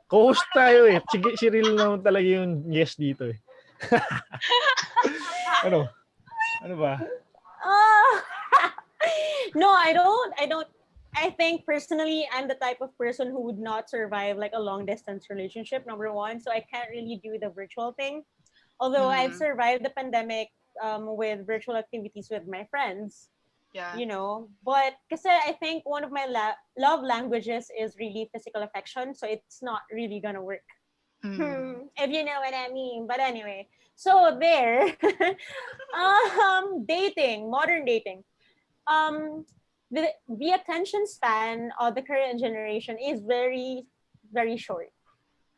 Co-host tayo eh. Sige, si Ril naman talaga yung guest dito eh. ano? Ano ba? Uh, no, I don't. I don't. I think personally, I'm the type of person who would not survive like a long distance relationship. Number one, so I can't really do the virtual thing. Although I've Mhm. survived the pandemic um, with virtual activities with my friends, Yeah. you know. But because I think one of my la- love languages is really physical affection, so it's not really gonna work. Mm. Hmm, if you know what I mean. But anyway, so there, um, dating, modern dating, um, the the attention span of the current generation is very, very short.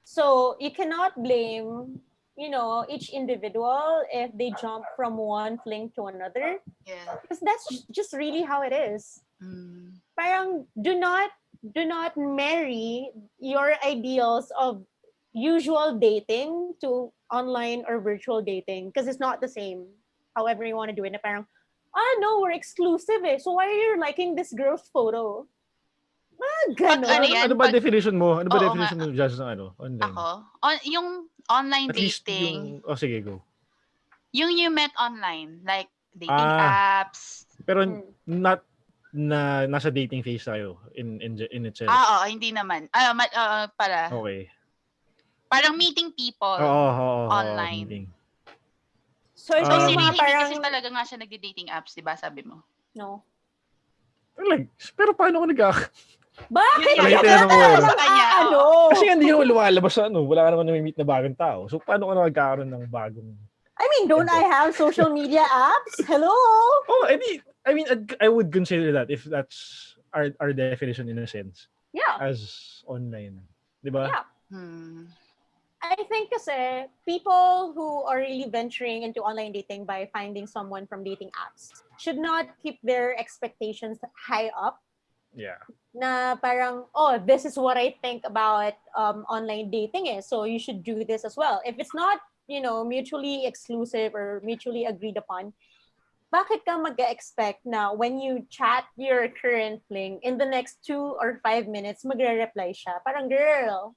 So you cannot blame, you know, each individual if they jump from one fling to another, Yeah. because that's just really how it is Mm. parang do not do not marry your ideals of usual dating to online or virtual dating because it's not the same however you want to do it na parang ah no we're exclusive eh so why are you liking this girl's photo ah ganon ano? Ano ba definition mo? Ano ba Oo definition mo just ng ano? Online? Ako? On, yung online At least dating, yung, oh sige, go. yung you met online, like dating Ah. apps. Pero Hmm. not na nasa dating phase tayo in in in itself. Ah, oo, hindi naman. Ah, ma- ah, pala. Okay. Parang meeting people. Oo, oo, oo, online. meeting. so ito So, si yung Rin, mga hindi parang kasi talaga nga siya nagde-dating apps, di ba? Sabi mo. no Like, pero paano ko nag bakit Yun ka yun. kanya, ah, ano Kasi hindi naman lumalabas sa ano, wala ka naman nami-meet na bagong tao. So paano ko na magkakaroon ng bagong I mean don't I have social media apps hello Oh, I mean, I mean I would consider that if that's our our definition in a sense yeah as online. 'Di ba? Yeah. Hmm. I think kasi people who are really venturing into online dating by finding someone from dating apps should not keep their expectations high up Yeah. na parang oh this is what I think about um, online dating eh. So you should do this as well. If it's not you know mutually exclusive or mutually agreed upon bakit ka mag-expect na when you chat your current fling in the next two or five minutes magre-reply siya? Parang girl.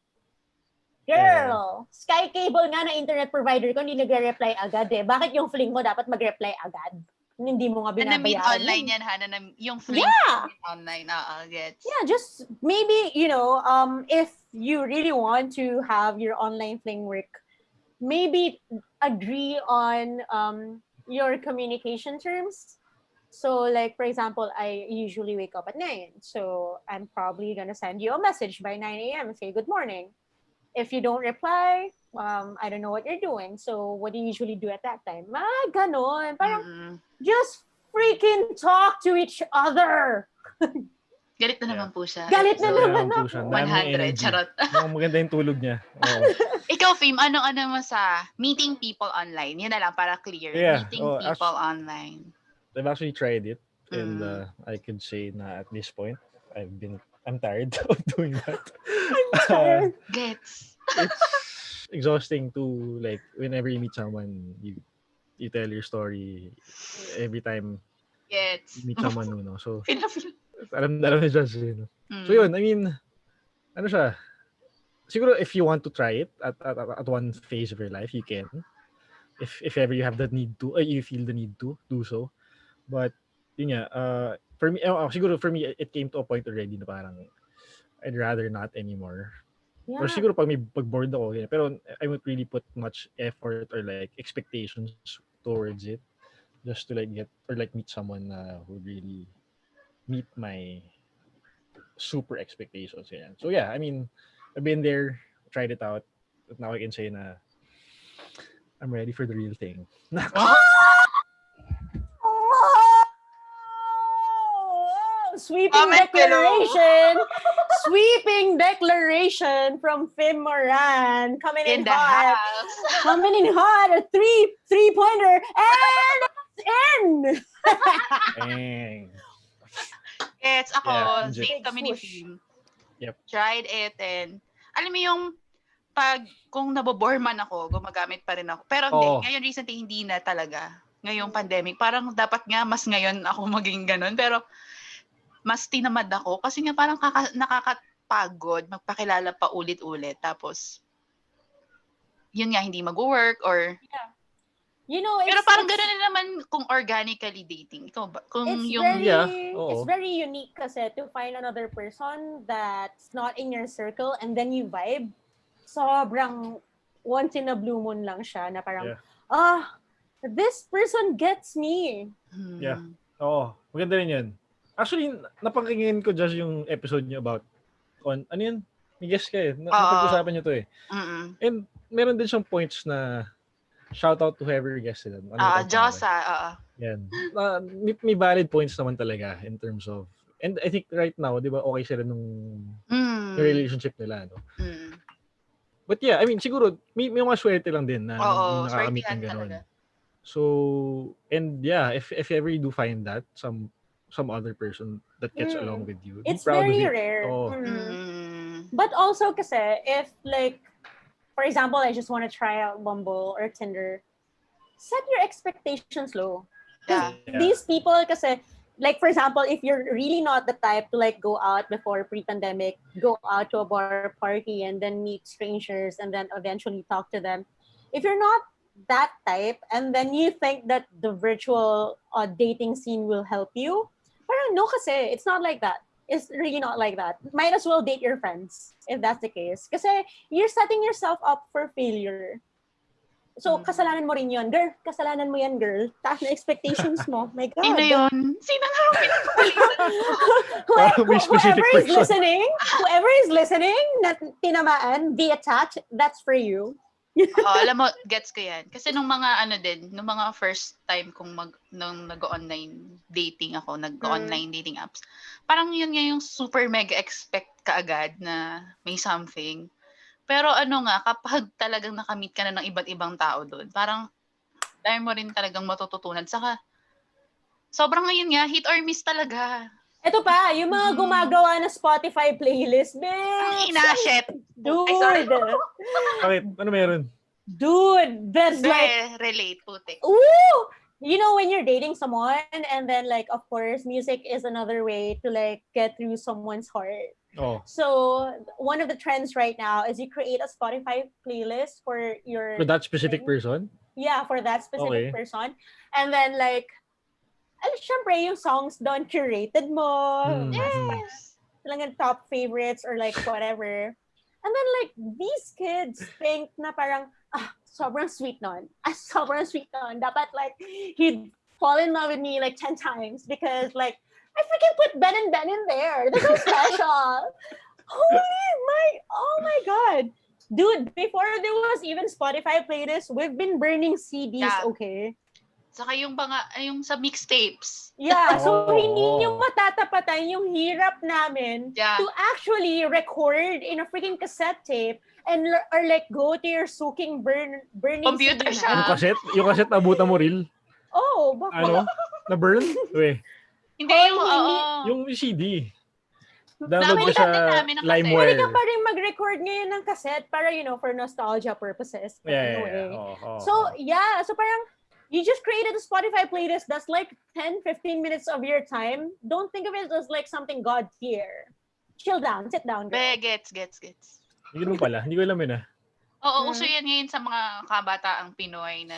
Girl. Sky cable nga na internet provider ko hindi nagre-reply agad eh. Bakit yung fling mo dapat mag-reply agad hindi mo nga Na na-meet online yan, ha? Na yung fling Yeah. online. Oo, gets. yeah just maybe you know um if you really want to have your online fling work maybe agree on um your communication terms so like for example i usually wake up at 9 so i'm probably going to send you a message by 9 a.m and say good morning if you don't reply um i don't know what you're doing so what do you usually do at that time ah ganon parang Mm. just freaking talk to each other Galit na Yeah. naman po siya. Galit na Episode naman po siya, dami 100. energy. Charot. Mukhang maganda yung tulog niya. Oo. Ikaw, Fim, ano-ano mo sa meeting people online? Yun na lang, para clear. Yeah. Meeting Oh, people online. I've actually tried it and Mm. uh, I could say na at this point I've been I'm tired of doing that. tired. Gets. it's exhausting to like whenever you meet someone you you tell your story every time Gets. you meet someone new, no? So Feel na alam alam ni Judge, you know? Mm. So yun, I mean, ano siya, siguro if you want to try it at, at, at one phase of your life, you can. If if ever you have the need to, uh, you feel the need to do so. But, yun nga, uh, for me, uh, siguro for me, it came to a point already na parang, I'd rather not anymore. Or Yeah. siguro pag may pag bored ako, ganyan. pero I won't really put much effort or like expectations towards it just to like get or like meet someone na who really meet my super expectations. Ganyan. So yeah, I mean, I've been there, tried it out. But now I can say na I'm ready for the real thing. sweeping Comment below. declaration. sweeping declaration from Fim Moran. Coming in, In the hot. house. Coming in hot. A three three pointer. And it's in. Bang. Gets ako, Yeah, same kami ni. Fim. Yep. Tried it and, alam mo yung, pag, kung nabobore man ako, gumagamit pa rin ako. Pero hindi, Oo. ngayon recently hindi na talaga. Ngayong pandemic, parang dapat nga mas ngayon ako maging ganun. Pero, mas tinamad ako kasi nga parang kaka, nakakapagod magpakilala pa ulit-ulit. Tapos, yun nga, hindi mag-work or You know, it's, Pero parang gano'n na naman kung organically dating. Ikaw ba? Kung it's yung... very, Yeah, oo. it's very unique kasi to find another person that's not in your circle and then you vibe. Sobrang once in a blue moon lang siya na parang, Yeah. ah, this person gets me. Hmm. Yeah. Oo, maganda rin yun. Actually, napakinggan ko just yung episode niyo about on, ano yun? May guest ka eh. Na, napag-usapan niyo to eh. Mm-mm. And meron din siyang points na shout out to whoever guest sila. Ano Ah, pangalan? ah, oo. Yan. Uh, may, may valid points naman talaga in terms of and I think right now, 'di ba, okay sila nung Mm. yung relationship nila, no? Mm. But yeah, I mean, siguro may, may mga swerte lang din na Oo, nakakamit ng ganun. talaga. So, and yeah, if if ever you do find that some some other person that gets Mm. along with you, It's proud very of it. rare. Oo. Mm. Mm. But also kasi, if like, for example, I just want to try out Bumble or Tinder, set your expectations low. Yeah. Yeah. These people kasi, like for example, if you're really not the type to like go out before pre-pandemic, go out to a bar party and then meet strangers and then eventually talk to them. If you're not that type and then you think that the virtual uh, dating scene will help you, parang no kasi, it's not like that. It's really not like that. Might as well date your friends if that's the case. Kasi you're setting yourself up for failure. So, Mm. kasalanan mo rin yun. Girl, kasalanan mo yan, girl. Taas na expectations mo. My God. Sino yun? Sino nga ang pinagpapalitan? Whoever, whoever is person. listening, whoever is listening, na tinamaan, be attached, that's for you. Oo, alam mo, gets ko yan. Kasi nung mga ano din, nung mga first time kong mag, nung nag-online dating ako, nag-online dating apps, parang yun nga yung super mega expect ka agad na may something. Pero ano nga, kapag talagang nakamit ka na ng iba't ibang tao doon, parang dahil mo rin talagang matututunan. Saka, sobrang ngayon nga, hit or miss talaga. Ito pa, yung mga Mhm. gumagawa na Spotify playlist, bitch! ina, shit. Ay, sorry. Dude! Bakit? Ano meron? Dude! There's like, Re- relate, putik. ooh! You know, when you're dating someone, and then like, of course, music is another way to like get through someone's heart. Oh, So one of the trends right now is you create a Spotify playlist for your for that specific person? yeah for that specific Okay. person, and then like, al syempre yung songs doon curated mo, Hmm. Yes. talagang top favorites or like whatever. And then like these kids think na parang ah sobrang sweet nun. Ah sobrang sweet nun. Dapat like he'd fall in love with me like 10 times because like I freaking put Ben and Ben in there. They're so special. Holy my oh my god. Dude, before there was even Spotify playlists, we've been burning CDs, Yeah. okay? Saka yung mga, yung sa mixtapes. Yeah, so Oh, hindi oh. nyo matatapatan yung hirap namin Yeah. to actually record in a freaking cassette tape and l- or like go to your soaking burn burning Computer CD siya. Yung na. cassette? Yung cassette nabutan mo real? Oh, bakit? Ano? Na-burn? Weh. Hindi, Hoy, yung, hindi. Yung CD. Download mo Nabalikan sa ng Pwede LimeWire. ka pa rin mag-record ngayon ng cassette para, you know, for nostalgia purposes. Yeah, yeah, yeah. Oh, oh, So, oh. yeah. So, parang, you just created a Spotify playlist that's like 10, 15 minutes of your time. Don't think of it as like something God tier. Chill down. Sit down. girl. Be, gets, gets, gets. Hindi ko pala. Hindi ko alam yun ah. Oo, Mm. uso yan ngayon sa mga kabataang Pinoy na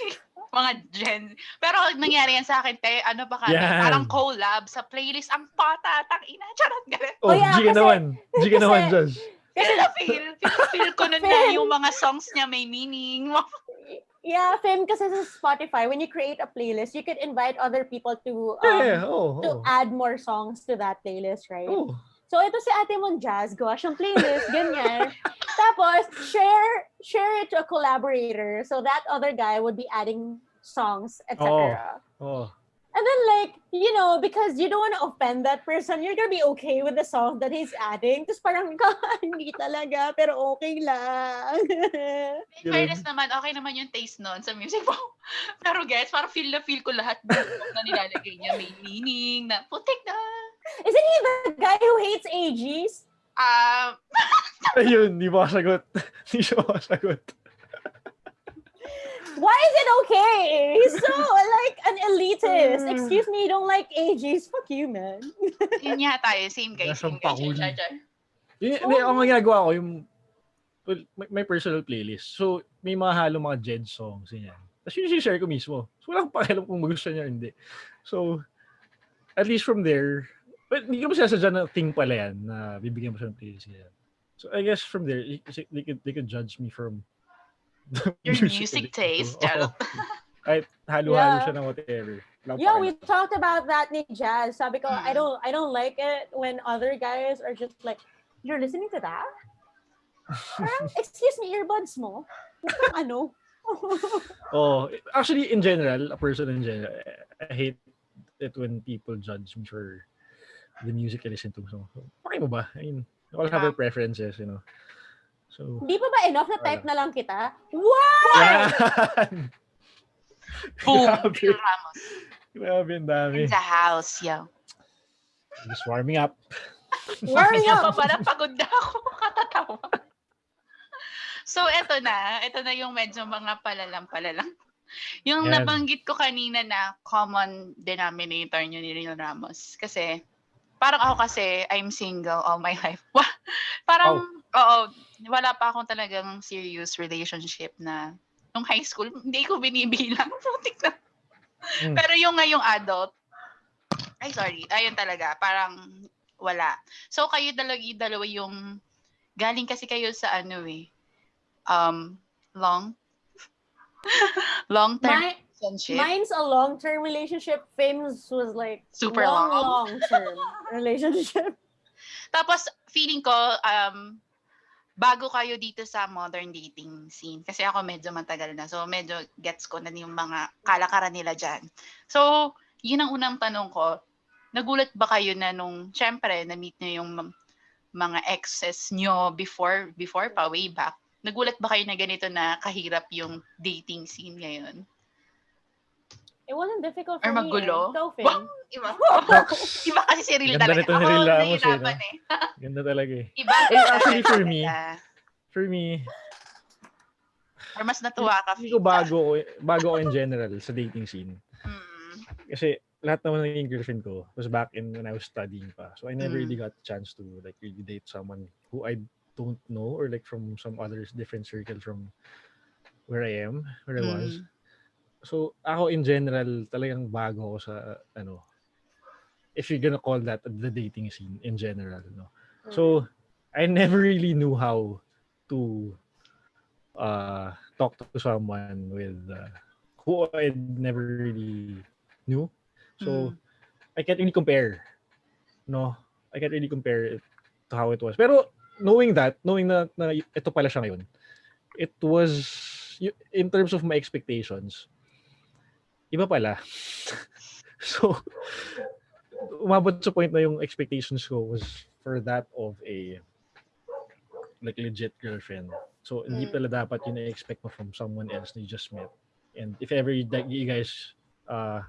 mga gen. Pero nangyari yan sa akin, te, ano ba kami? Yan. Parang collab sa playlist. Ang pata, tang ina, charot, galit. Oh, Oh, yeah, G ka naman. G ka naman, Josh. Kasi na-feel, feel ko nun na yung mga songs niya may meaning. Yeah, Fim, kasi sa Spotify, when you create a playlist, you could invite other people to um, Yeah, yeah. Oh, to oh. add more songs to that playlist, right? Oh. So ito si Ate Mon Jazz, gawa siyang playlist, ganyan. Tapos, share share it to a collaborator so that other guy would be adding songs, etc. Oh. And then like, you know, because you don't want to offend that person, you're gonna be okay with the song that he's adding. Tapos parang, hindi talaga, pero okay lang. In fairness naman, okay naman yung taste nun sa music mo. Pero guys, parang feel na feel ko lahat ng na nilalagay niya. May meaning na, putik na. Isn't he the guy who hates AGs? Ah, Ayun, di ba sagot? Di siya makasagot. Why is it okay? He's so like an elitist. Mm. Excuse me, you don't like AGs? Fuck you, man. yun nga tayo. Same guys, Nasang same guys. pakul. Char, char. Yun, ang mga ginagawa ko, yung well, may, may personal playlist. So, may mga halo mga Jed songs, yan. Tapos yun share ko mismo. So, wala akong pakialam kung magusto niya or hindi. So, at least from there, but hindi ko masasadya na thing pala yan, na bibigyan mo siya ng playlist yan. So, I guess from there, they could, they could judge me from Your music I listen to. taste, Oo. charot. Kahit halo-halo Yeah. siya ng whatever. Wala Yeah, we talked about that ni Jazz. Sabi ko, I Mm. don't I don't like it when other guys are just like, you're listening to that? Parang, excuse me, earbuds mo? ano? Oh, actually, in general, a person in general, I hate it when people judge me for the music I listen to. So, okay mo ba? I mean, we all have our preferences, you know. So, Di pa ba enough na type na lang kita? What? yan! Boom! Grabe. Ramos. Grabe, ang dami. In the house, yo. Just warming up. Warming Kaya pa up. pala pagod na ako. Katatawa. So, eto na. Ito na yung medyo mga palalang-palalang. Yung Yan. nabanggit ko kanina na common denominator nyo ni Real Ramos. Kasi, parang ako kasi, I'm single all my life. Wah, parang, oo, wala pa akong talagang serious relationship na nung high school, hindi ko binibilang. Putik na. Mm. Pero yung ngayong adult, ay sorry, ayun talaga, parang wala. So kayo dalawa, dalawa yung, galing kasi kayo sa ano eh, um, long, long-term My, relationship. mine's a long-term relationship. Finn's was like Super long, long. long-term relationship. Tapos, feeling ko, um, bago kayo dito sa modern dating scene, kasi ako medyo matagal na, so medyo gets ko na yung mga kalakaran nila dyan. So, yun ang unang tanong ko, nagulat ba kayo na nung, syempre, na-meet nyo yung mga exes nyo before, before pa, way back, nagulat ba kayo na ganito na kahirap yung dating scene ngayon? It wasn't difficult Or for me. magulo? Eh. Go, Finn. Iba. Iba kasi si Real Ganda talaga. nito ni Ako, Real Ramos eh, nahihirapan eh. Ganda talaga eh. Iba. Eh, actually, for me. For me, Or mas natuwa ka, hindi ko Fika. bago, ko- bago ko in general sa dating scene. Mm. Kasi lahat naman ng naging girlfriend ko was back in when I was studying pa. So I never Mm. really got the chance to like really date someone who I don't know or like from some other different circle from where I am, where I was. Mm. So ako in general talagang bago ako sa ano if you're gonna call that the dating scene in general, no. So I never really knew how to uh talk to someone with uh, who I never really knew. So Mm. I can't really compare. No, I can't really compare it to how it was. Pero knowing that, knowing na, na ito pala siya ngayon, it was in terms of my expectations, iba pala. so umabot sa point na yung expectations ko was for that of a like legit girlfriend. So hindi Mm. pala dapat yun na-expect mo from someone else na you just met. And if ever you, like, you guys uh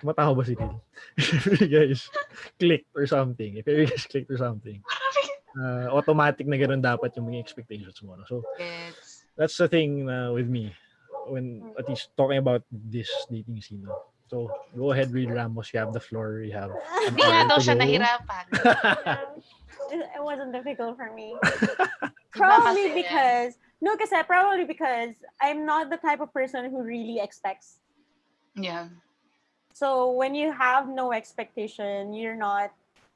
tumatawa ba si Neil? if you guys clicked or something, if ever you guys clicked or something, uh, automatic na ganun dapat yung mga expectations mo. No? So Gets. that's the thing uh, with me when at least talking about this dating scene. So go ahead, Reed Ramos. You have the floor. You have an Hindi nga hour daw to siya nahirapan. it, it wasn't difficult for me. Probably because no, kasi probably because I'm not the type of person who really expects. Yeah. So when you have no expectation, you're not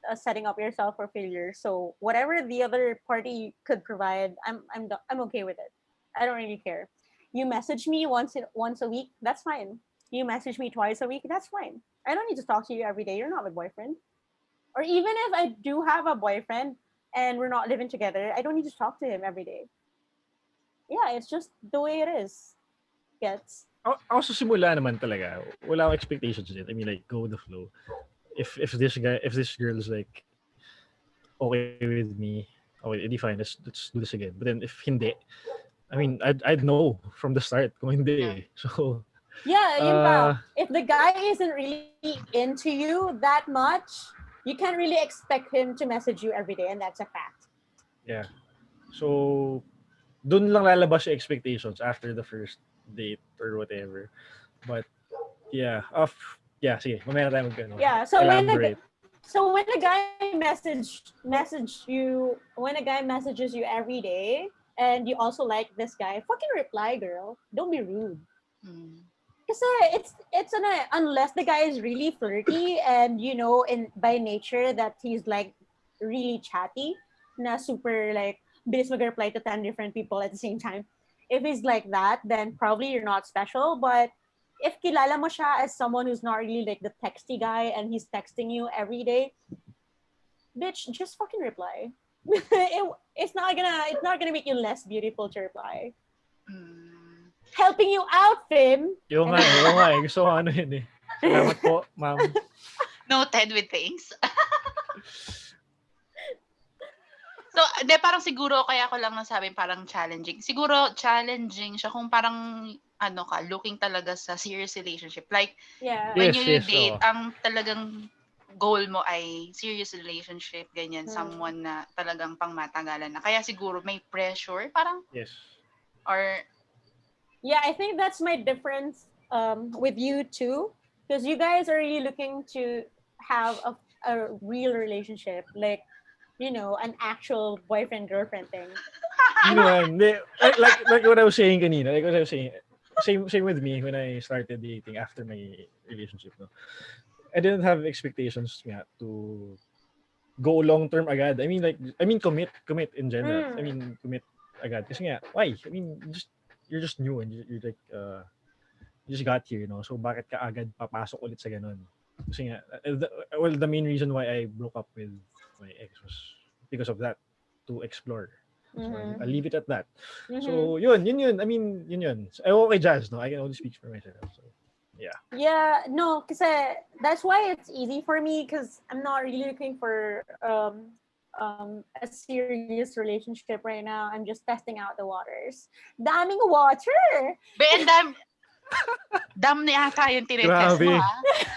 uh, setting up yourself for failure. So whatever the other party could provide, I'm I'm I'm okay with it. I don't really care. You message me once in, once a week, that's fine. You message me twice a week, that's fine. I don't need to talk to you every day. You're not my boyfriend. Or even if I do have a boyfriend and we're not living together, I don't need to talk to him every day. Yeah, it's just the way it is. Gets. sa simula naman talaga, wala expectations din. I mean, like, go with the flow. If if this guy, if this girl is like, okay with me, okay, edi fine, let's, let's do this again. But then if hindi, I mean, I'd, I'd know from the start kung hindi eh. So, Yeah, yun uh. If the guy isn't really into you that much, you can't really expect him to message you every day, and that's a fact. yeah. So, dun lang lalabas yung expectations after the first date or whatever. But, yeah. Off, yeah, sige. Mamaya na tayo mag, ano, Yeah, so when the, so when a guy message message you when a guy messages you every day and you also like this guy, fucking reply, girl. Don't be rude. Mm. Kasi it's it's an unless the guy is really flirty and you know in by nature that he's like really chatty, na super like bilis mag-reply to 10 different people at the same time. If he's like that, then probably you're not special. But if kilala mo siya as someone who's not really like the texty guy and he's texting you every day, bitch, just fucking reply. it, it's not gonna it's not gonna make you less beautiful to reply. Mm. Helping you out, Fim. Yung nga, yung nga eh. Gusto ko ano yun eh. Salamat po, ma'am. Noted with things. so, de, parang siguro, kaya ko lang nasabi parang challenging. Siguro, challenging siya kung parang, ano ka, looking talaga sa serious relationship. Like, Yeah. when Yes, you yes, date, oo. ang talagang goal mo ay serious relationship, ganyan, Hmm. someone na talagang pangmatagalan na. Kaya siguro may pressure, parang, Yes. or, Yeah, I think that's my difference um, with you too, because you guys are really looking to have a, a real relationship, like you know, an actual boyfriend girlfriend thing. Naman. Hindi, like, like, like what I was saying kanina, like what I was saying, same, same with me when I started dating after my relationship. No? I didn't have expectations nga to go long term agad. I mean like I mean commit, commit in general. Mm. I mean commit agad. Kasi nga, why? I mean just you're just new and you're, you're like uh you just got here, you know. So bakit ka agad papasok ulit sa ganun? Kasi nga, uh, the, well the main reason why I broke up with my ex was because of that to explore. So Mhm. I'll leave it at that. Mhm. So yun, yun yun. I mean, yun yun. So, ewan ko kay Jazz, no? I can only speak for myself. So, yeah, no, because that's why it's easy for me because I'm not really looking for um, um, a serious relationship right now. I'm just testing out the waters. Daming water. be, and dam, dam na yata yung tinetest mo, ha?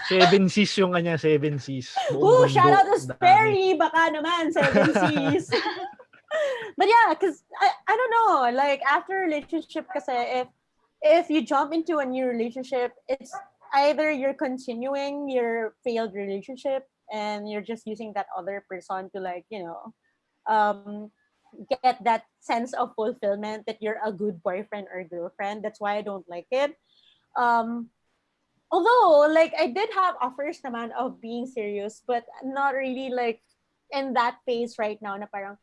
seven C's yung kanya, seven C's. Ooh, shout out to. Sperry. Baka naman, seven C's. but yeah, because I, I don't know, like after relationship, kasi if if you jump into a new relationship, it's either you're continuing your failed relationship and you're just using that other person to like, you know, um get that sense of fulfillment that you're a good boyfriend or girlfriend. That's why I don't like it. Um although like I did have offers naman of being serious, but not really like in that phase right now na parang,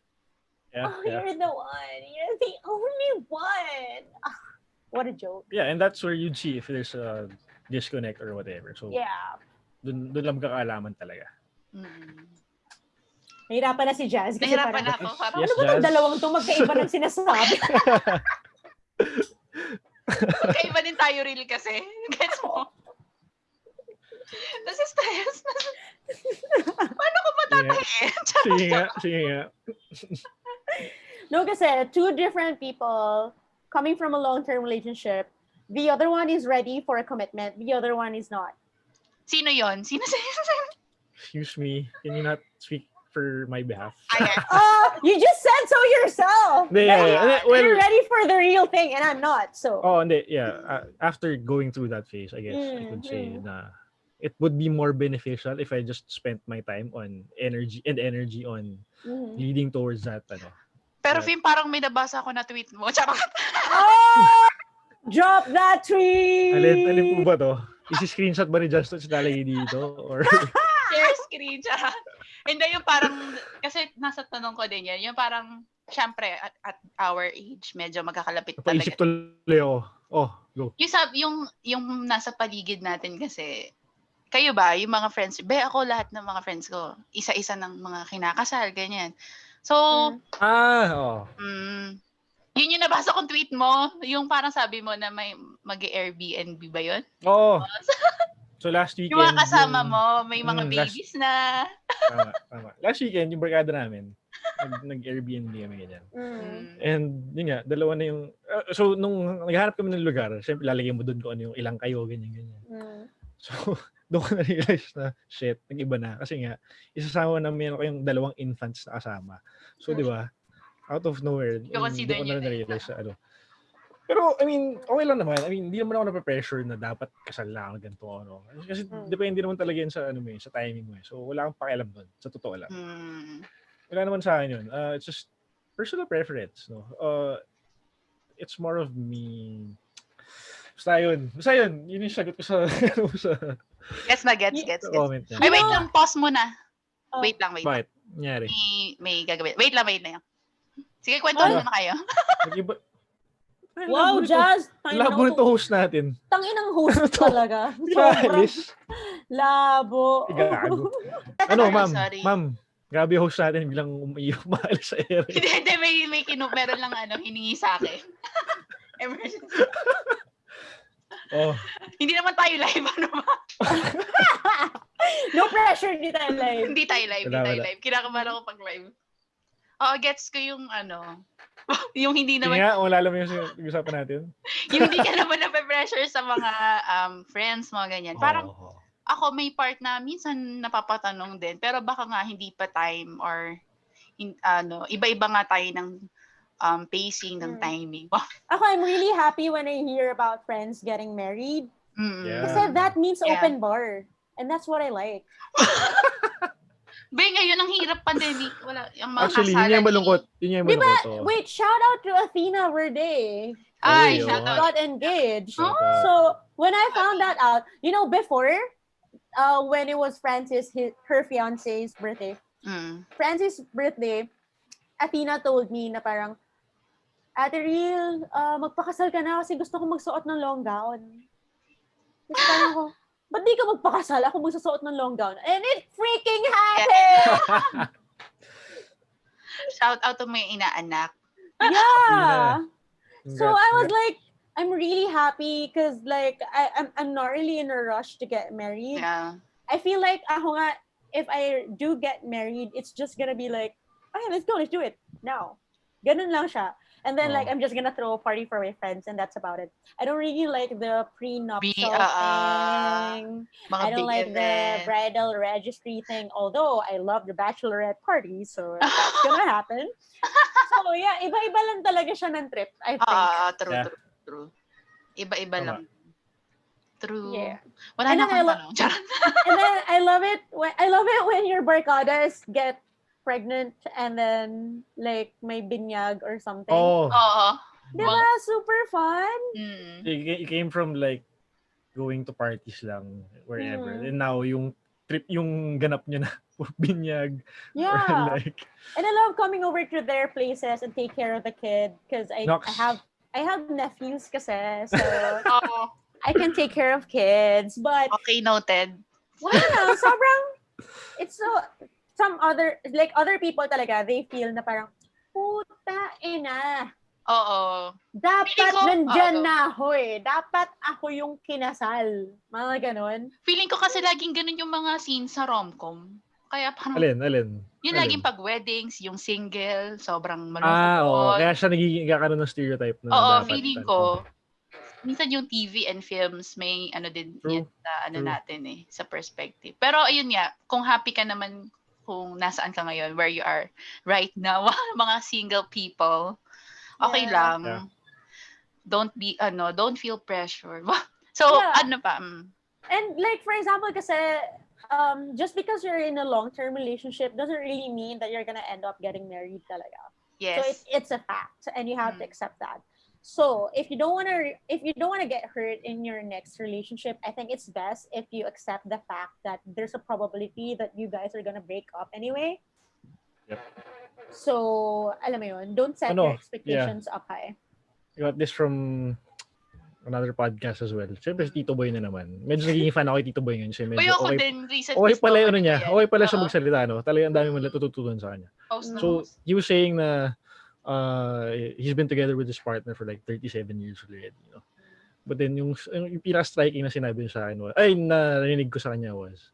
Yeah, oh, yeah. you're the one. You're the only one. What a joke. yeah, and that's where you'd see if there's a disconnect or whatever. So, Yeah. dun, dun lang magkakaalaman talaga. Mm. Nahirapan na si Jazz. Kasi Nahirapan parang, ako. Parang, Yes, ano ba itong dalawang to magkaiba ng sinasabi? Magkaiba din tayo really kasi. Gets mo? Nasa stress. Paano ko matatayin? sige nga. Sige nga. no, kasi two different people coming from a long-term relationship. The other one is ready for a commitment. The other one is not. Sino yon? Sino sino? Excuse me, can you not speak for my behalf? Ayan. Oh, you just said so yourself. Hindi, yeah, yeah. Well- you're ready for the real thing, and I'm not. So. Oh, hindi, yeah. Uh, after going through that phase, I guess I Mm, could say mm. na it would be more beneficial if I just spent my time on energy and energy on Mhm. leading towards that ano. Pero. Fim, parang may nabasa ko na tweet mo. Charot. Oh, drop that tweet. Alin, alin po ba to? Isi-screenshot ba ni Justin sa nalagay dito? Or, Share screen siya. Hindi yung parang, kasi nasa tanong ko din yan, yung parang, syempre, at, at our age, medyo magkakalapit talaga. tuloy ako. Oh, go. Yung, sab, yung, yung nasa paligid natin kasi, kayo ba, yung mga friends, be ako lahat ng mga friends ko, isa-isa ng mga kinakasal, ganyan. So, Mm. Ah, oh. Mm. Yun yung nabasa kong tweet mo, yung parang sabi mo na may mag-Airbnb ba yun? Oo. So last weekend. Yung mga kasama yung- mo, may mga Mm, last- babies na. Tama, tama. Last weekend, yung barkada namin, nag, nag-Airbnb kami ganyan. Mm. Mm. And yun nga, dalawa na yung, uh, so nung naghahanap kami ng lugar, syempre lalagay mo doon kung ano yung ilang kayo, ganyan, ganyan. Mm. So, doon ko na-realize na, shit, nag-iba na. Kasi nga, isasama na meron kayong dalawang infants na kasama. So, di ba, out of nowhere, doon ko na na na-realize na ano. Pero, I mean, okay lang naman. I mean, hindi naman ako na-pressure na dapat kasal na ako ganito ano. Kasi Mm. depende naman talaga yun sa ano mo eh, sa timing mo eh. So, wala akong pakialam doon. Sa totoo lang. Mm. Wala naman sa akin yun. Uh, it's just personal preference, no? Uh, it's more of me. Basta yun. Basta yun. Yun yung sagot ko sa, ano, sa, Gets na, gets, gets, gets. comment. Ay, wait lang, pause muna. Oh. Wait lang, wait lang. Bakit? Nangyari. May, may gagawin. Wait lang, wait lang. Sige, kwento Ay. muna kayo. Nag-iba. Ay, Wow. Jazz! Labo nito host natin. Tangin ng host talaga. Alis. labo. Gago. Ano, ma'am? Sorry. Ma'am, grabe yung host natin bilang umiiyak maalis sa ere. Hindi, hindi, may, may kinu, meron lang ano, hiningi sa akin. Emergency. Oh, Hindi naman tayo live, ano ba? no pressure, di tayo live. hindi tayo live, hindi Wala, tayo wala. live. Kinakabahan ako pag live. Oo, gets ko yung ano, yung hindi naman, nga, kung lalo mo yung usapan natin. yung hindi ka naman na-pressure sa mga um, friends, mga ganyan. Parang Oo. ako may part na minsan napapatanong din, pero baka nga hindi pa time or in, ano, iba-iba nga tayo ng um, pacing, ng Hmm. timing. Ako, I'm really happy when I hear about friends getting married. Mm. Yeah. Kasi that means Yeah. open bar. And that's what I like. Be, ngayon ang hirap pandemic. Wala, yung mga Actually, yun yung malungkot. Yun yung Di ba? malungkot. oo. Wait, shout out to Athena Verde. Ay, shout out. Got engaged. Shout Oh. So when I found that out, you know, before, uh, when it was Francis, his, her fiance's birthday, Mm. Francis' birthday, Athena told me na parang, Ate Real, uh, magpakasal ka na kasi gusto ko magsuot ng long gown. Tapos parang ako, ba't di ka magpakasal? Ako magsusuot ng long gown. And it freaking happened! Shout out to my inaanak. Yeah! So Congrats, I was like, I'm really happy because like I, I'm, I'm not really in a rush to get married. Yeah. I feel like ako nga, if I do get married, it's just gonna be like, okay, let's go, let's do it now. Ganun lang siya. And then like Oh. I'm just gonna throw a party for my friends and that's about it. I don't really like the prenuptial ah, ah, thing. I don't big like the bridal registry thing, although I love the bachelorette party, so that's gonna happen. so yeah, iba-iba lang talaga siya ng trip, I think. Ah, true, Yeah. true, true. Iba-iba lang. True. Yeah. Wala And then I lo- and then I love it when I love it when your barcadas get pregnant and then like may binyag or something. Oh, Oo. Diba? Super fun. Mm. it ca- it came from like going to parties lang wherever. Mm. And now yung trip yung ganap niya na binyag or Yeah. like and I love coming over to their places and take care of the kid because I, I have I have nephews kasi so Oo. I can take care of kids. But Okay, noted. wala na, sobrang it's so some other like other people talaga they feel na parang puta ina Oo. Dapat ko, nandyan oo. na ako eh. Dapat ako yung kinasal. Mga ganon. Feeling ko kasi laging ganun yung mga scenes sa romcom. Kaya parang, alin, alin. yun alin? laging pag weddings, yung single, sobrang malungkot. Ah, oo. Kaya siya nagiging kakaroon ng stereotype na Oo, dapat feeling ko, minsan yung TV and films may ano din True, yan sa ano true. natin eh, sa perspective. Pero ayun nga, kung happy ka naman kung nasaan ka ngayon, where you are right now, mga single people, okay Yeah. lang. Yeah. Don't be, ano, don't feel pressure. so, Yeah. ano pa, mm, And like for example kasi um, just because you're in a long-term relationship doesn't really mean that you're gonna end up getting married talaga. yes. So it, it's a fact and you have to Mm. accept that. So if you don't want to if you don't want to get hurt in your next relationship, I think it's best if you accept the fact that there's a probability that you guys are gonna break up anyway. Yep. So, alam mo yun, don't set Ano, your expectations up high. I got this from another podcast as well. Siyempre, si Tito Boy na naman. Medyo nagiging fan ako kay Tito Boy ngayon. Kasi medyo Uy, ako okay, din, recently. okay pala yung ano niya. Okay pala siya Oo. magsalita, no? Talagang ang dami mo natututunan sa kanya. Post So, was saying na uh, he's been together with his partner for like 37 years already. You know? But then yung, yung pinaka-striking na sinabi niya sa akin was, ay, narinig ko sa kanya was,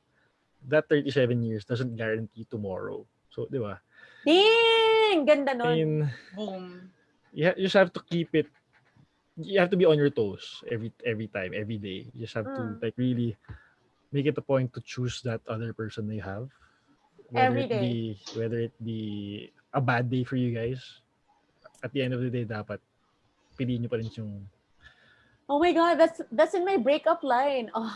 that 37 years doesn't guarantee tomorrow. So, di ba? Ding! Ganda I nun. mean, Boom. you, ha- you just have to keep it you have to be on your toes every every time every day you just have to Mm. like really make it a point to choose that other person that you have whether Every it be whether it be a bad day for you guys at the end of the day dapat piliin niyo pa rin yung Oh my god, that's that's in my breakup line. Oh.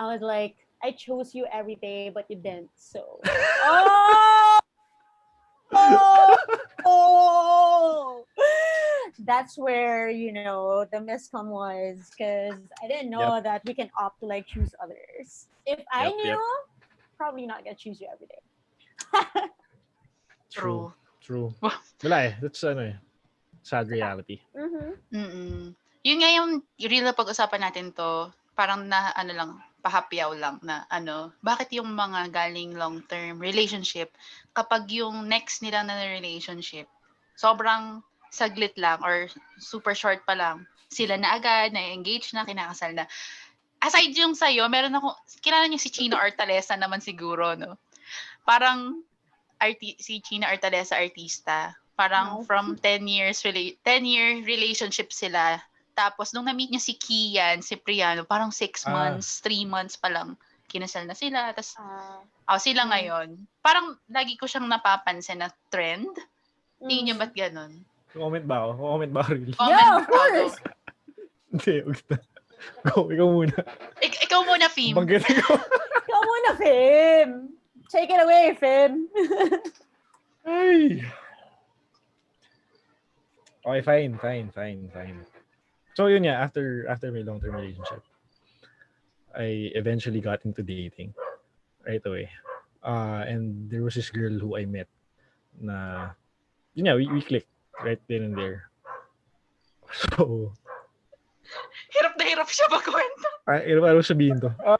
I was like, I chose you every day, but you didn't. So oh! oh! oh! That's where, you know, the miscom was because I didn't know that we can opt to like choose others. If I Yep, knew, yep. probably not gonna choose you every day. True. True Wow. wala eh that's ano eh sad reality Mm-hmm. Mm-mm. Yun nga yung real na pag-usapan natin to, parang na ano lang, pahapyaw lang na ano, bakit yung mga galing long-term relationship, kapag yung next nila na relationship, sobrang saglit lang or super short pa lang, sila na agad, na-engage na, kinakasal na. Aside yung sa'yo, meron ako, kilala niyo si Chino Artalesa naman siguro, no? Parang arti- si Chino Artalesa artista. Parang No. from 10 years, rela- 10 year relationship sila. Tapos, nung na-meet niya si Kian, si Priano, parang 6 Ah. months, 3 months pa lang, kinasal na sila. Tapos, Uh, oh, sila Mm. ngayon. Parang, lagi ko siyang napapansin na trend. Tingin niyo mm. ba't ganun? comment ba ako comment ba ako really Comment Yeah, of course. hindi wag na go ikaw muna Ik- ikaw muna, Fim. banggitin ko Come on, Fim. Take it away, Fim. Ay. Okay, fine, fine, fine, fine. So yun yeah, after after my long-term relationship, I eventually got into dating right away. Uh, and there was this girl who I met na yun yeah, we, we clicked right then and there. So, Hirap na hirap siya magkwento. ah, ano ano sabihin to? Ah,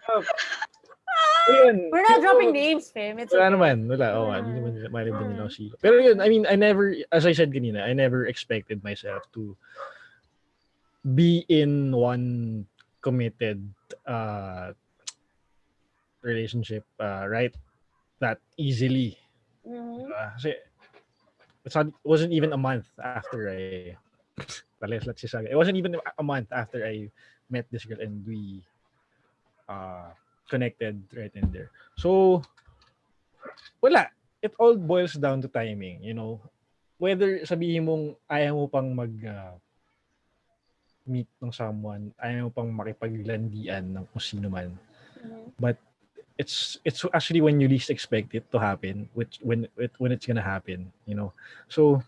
ayun. We're not dropping names, fam. It's Wala okay. naman, wala. Oo, oh, hindi naman malib din nila ako sila. Pero yun, I mean, I never, as I said kanina, I never expected myself to be in one committed uh, relationship uh, right that easily. Mhm. Uh, kasi it's not, it wasn't even a month after I si Saga. It wasn't even a month after I met this girl and we uh, connected right in there. So, wala. It all boils down to timing, you know. Whether sabihin mong ayaw mo pang mag uh, meet ng someone, ayaw mo pang makipaglandian ng kung sino man. Mhm. It's it's actually when you least expect it to happen, which when it, when it's gonna happen, you know. So,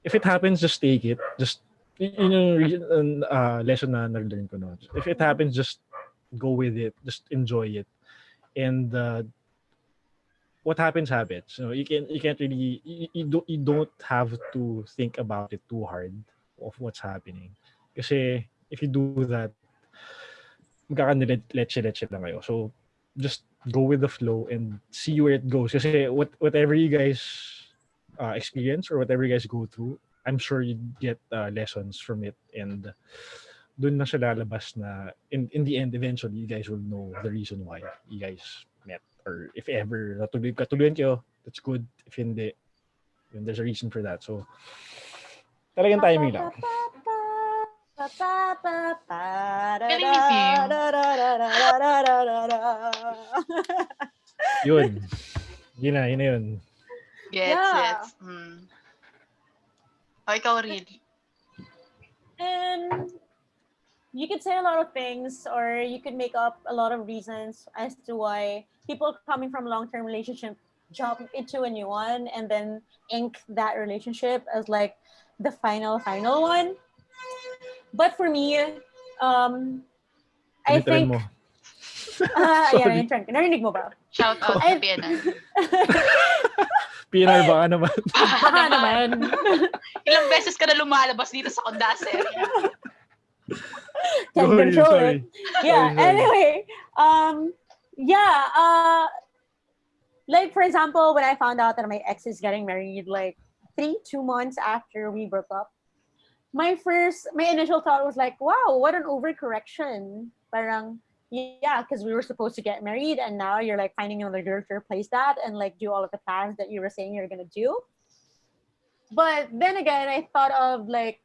if it happens, just take it. Just yun yung uh, lesson na nag-learn ko noon. If it happens, just go with it. Just enjoy it. And uh, what happens happens. You know, you can you can't really you, you don't you don't have to think about it too hard of what's happening. Kasi if you do that. So just go with the flow and see where it goes. Kasi what whatever you guys uh, experience or whatever you guys go through, I'm sure you get uh, lessons from it and dun na siya lalabas na in, in the end eventually you guys will know the reason why you guys met or if ever natuloy katuluyan kayo that's good if hindi yun, there's a reason for that so talagang timing lang yun yun na yun na yun Gets, Yeah. gets. Mm. O, ikaw, Real. And you could say a lot of things, or you could make up a lot of reasons as to why people coming from long-term relationship jump into a new one and then ink that relationship as like the final final one. But for me, um, I think mo ah, Sorry. yeah, intern. Narinig mo ba? Shout out Ay- sa PNR. PNR baka naman Baka naman. Ilang beses ka na lumalabas dito sa Kondaser. Can Sorry, control sorry. it. Yeah. Sorry, sorry. Anyway, um, yeah. Uh, like for example, when I found out that my ex is getting married, like three, two months after we broke up, my first, my initial thought was like, wow, what an overcorrection. Parang, yeah, because we were supposed to get married and now you're like finding another girl to replace that and like do all of the plans that you were saying you're gonna do. But then again, I thought of like,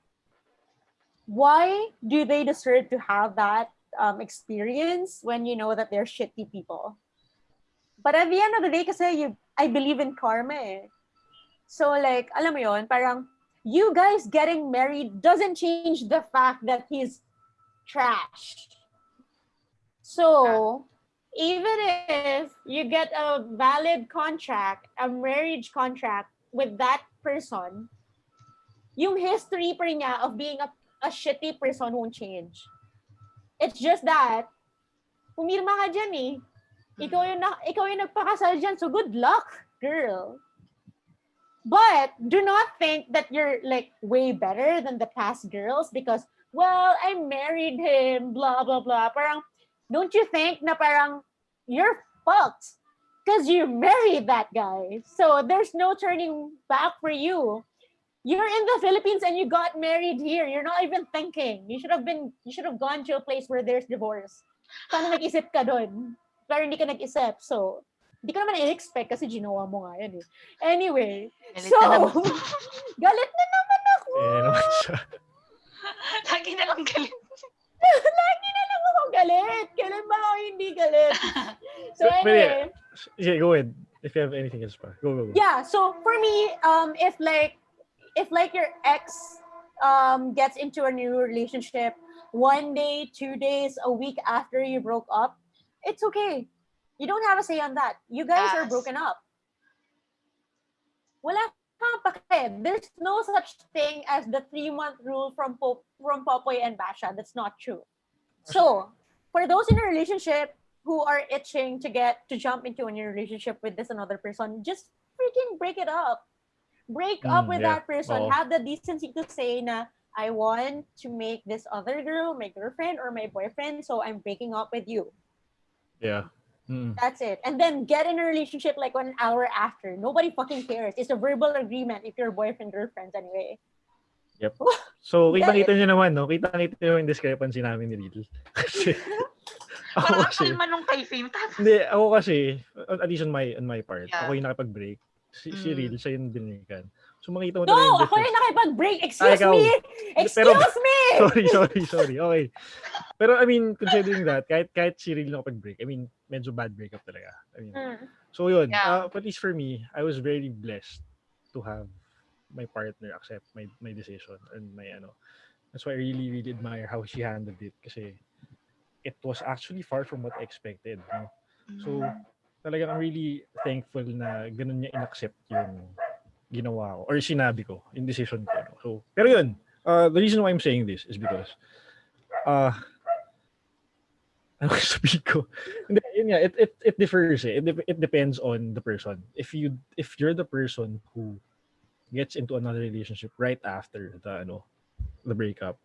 why do they deserve to have that um, experience when you know that they're shitty people? But at the end of the day, kasi you, I believe in karma eh. So like, alam mo yon, parang you guys getting married doesn't change the fact that he's trash. So even if you get a valid contract, a marriage contract with that person, yung history pa niya of being a, a shitty person won't change. It's just that, pumirma ka dyan eh. Ikaw yung, na, ikaw yung nagpakasal dyan, so good luck, girl. But do not think that you're like way better than the past girls because, well, I married him, blah, blah, blah. Parang, don't you think na parang you're fucked because you married that guy. So there's no turning back for you. You're in the Philippines and you got married here. You're not even thinking. You should have been, you should have gone to a place where there's divorce. Sana nag-isip ka doon. Pero hindi ka nag-isip. So, hindi ka naman i-expect kasi ginawa mo nga yan eh. Anyway, Galit so, na galit na naman ako. Eh, naman siya. Lagi na lang galit. Lagi na lang ako galit. Kailan ba ako hindi galit? So yeah. anyway, Yeah, go ahead. If you have anything else pa. Go, go, go. yeah so for me um if like if like your ex um gets into a new relationship one day two days a week after you broke up it's okay. You don't have a say on that. You guys are broken up. Wala there's no such thing as the three month rule from Pop- from Popoy and Basha. That's not true. So for those in a relationship who are itching to get to jump into a new relationship with this another person, just freaking break it up. Break up Mm, with yeah. that person. Oo. Have the decency to say na I want to make this other girl my girlfriend or my boyfriend, so I'm breaking up with you. Yeah. Mm. That's it. And then get in a relationship like one hour after. Nobody fucking cares. It's a verbal agreement if you're boyfriend girlfriends anyway. Yep. So, Yeah, kita-kita nyo naman, no? Kita-kita nyo yung discrepancy namin ni Riddle. Kasi, ako Parang kasi, kalma nung kay Fame. Hindi, ako kasi, at least on my, on my part, Yeah. ako yung nakipag-break. Si, si Mm. Riddle, siya yung binilikan. So, makita mo No, talaga yung ako yung nakipag-break. Ah, Excuse ikaw. me! Pero- Excuse me! sorry, sorry, sorry. Okay. Pero I mean, considering that, kahit kahit si Riddle nakapag-break, I mean, medyo bad breakup talaga. I mean, Mm. so yun, Yeah. uh, at least for me, I was very blessed to have my partner accept my my decision and my ano. That's why I really, really admire how she handled it kasi it was actually far from what I expected. No? So, talagang I'm really thankful na ganun niya inaccept yung ginawa ko or sinabi ko, yung decision ko. no? So, pero yun, uh, the reason why I'm saying this is because uh, ano ko sabihin ko? Hindi, yun nga, it, it, it differs eh. It, it depends on the person. If you if you're the person who gets into another relationship right after the ano the breakup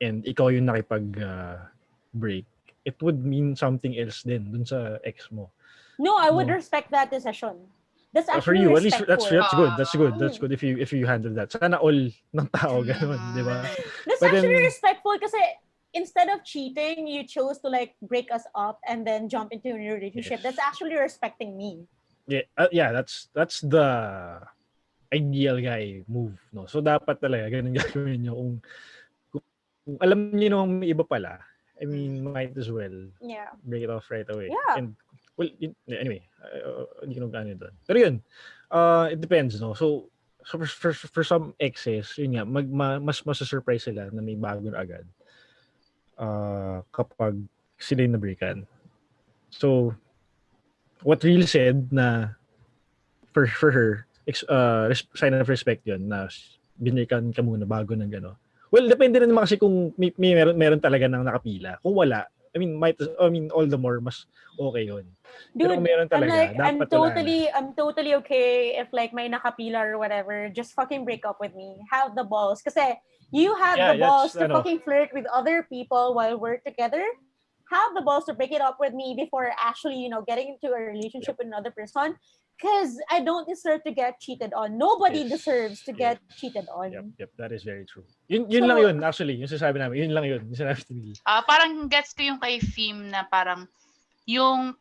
and ikaw yung nakipag uh, break, it would mean something else din dun sa ex mo. No, I would No. respect that decision. That's Uh, for you, at least that's that's good. That's good. That's Mm. good if you if you handle that. Sana all ng tao ganun, di ba? That's But actually then- respectful kasi instead of cheating, you chose to like break us up and then jump into a new relationship. Yes. That's actually respecting me. Yeah, uh, yeah, that's that's the ideal guy move, no. So dapat talaga ganun gagawin niyo kung, kung, kung alam niyo nung iba pala. I mean, might as well Yeah. break it off right away. Yeah. And well, anyway, uh, hindi ko nung gano'n doon. Pero yun, uh, it depends, no. So, so for, for, for some exes, yun nga, mag, ma, mas masa-surprise sila na may bago na agad uh, kapag sila yung na-breakan. So, what Real said na for, for her, uh, res- sign of respect yun na binilikan ka muna bago ng gano'n. Well, depende rin naman kasi kung may, may meron, meron talaga nang nakapila. Kung wala, I mean, might, I mean, all the more, mas okay yun. Pero Dude, kung meron I'm talaga, like, I'm dapat wala na. totally, I'm totally okay if like may nakapila or whatever, just fucking break up with me. Have the balls. Kasi you have Yeah, the balls to ano. fucking flirt with other people while we're together. Have the balls to break it up with me before actually, you know, getting into a relationship with another person. Because I don't deserve to get cheated on. Nobody Yes, deserves to get cheated on. Yep, yep, that is very true. Yun, yun So- lang yun, actually. Yung sinasabi namin, yun lang yun. Yung sinabi ni. Ah, parang gets ko yung kay Fim na parang yung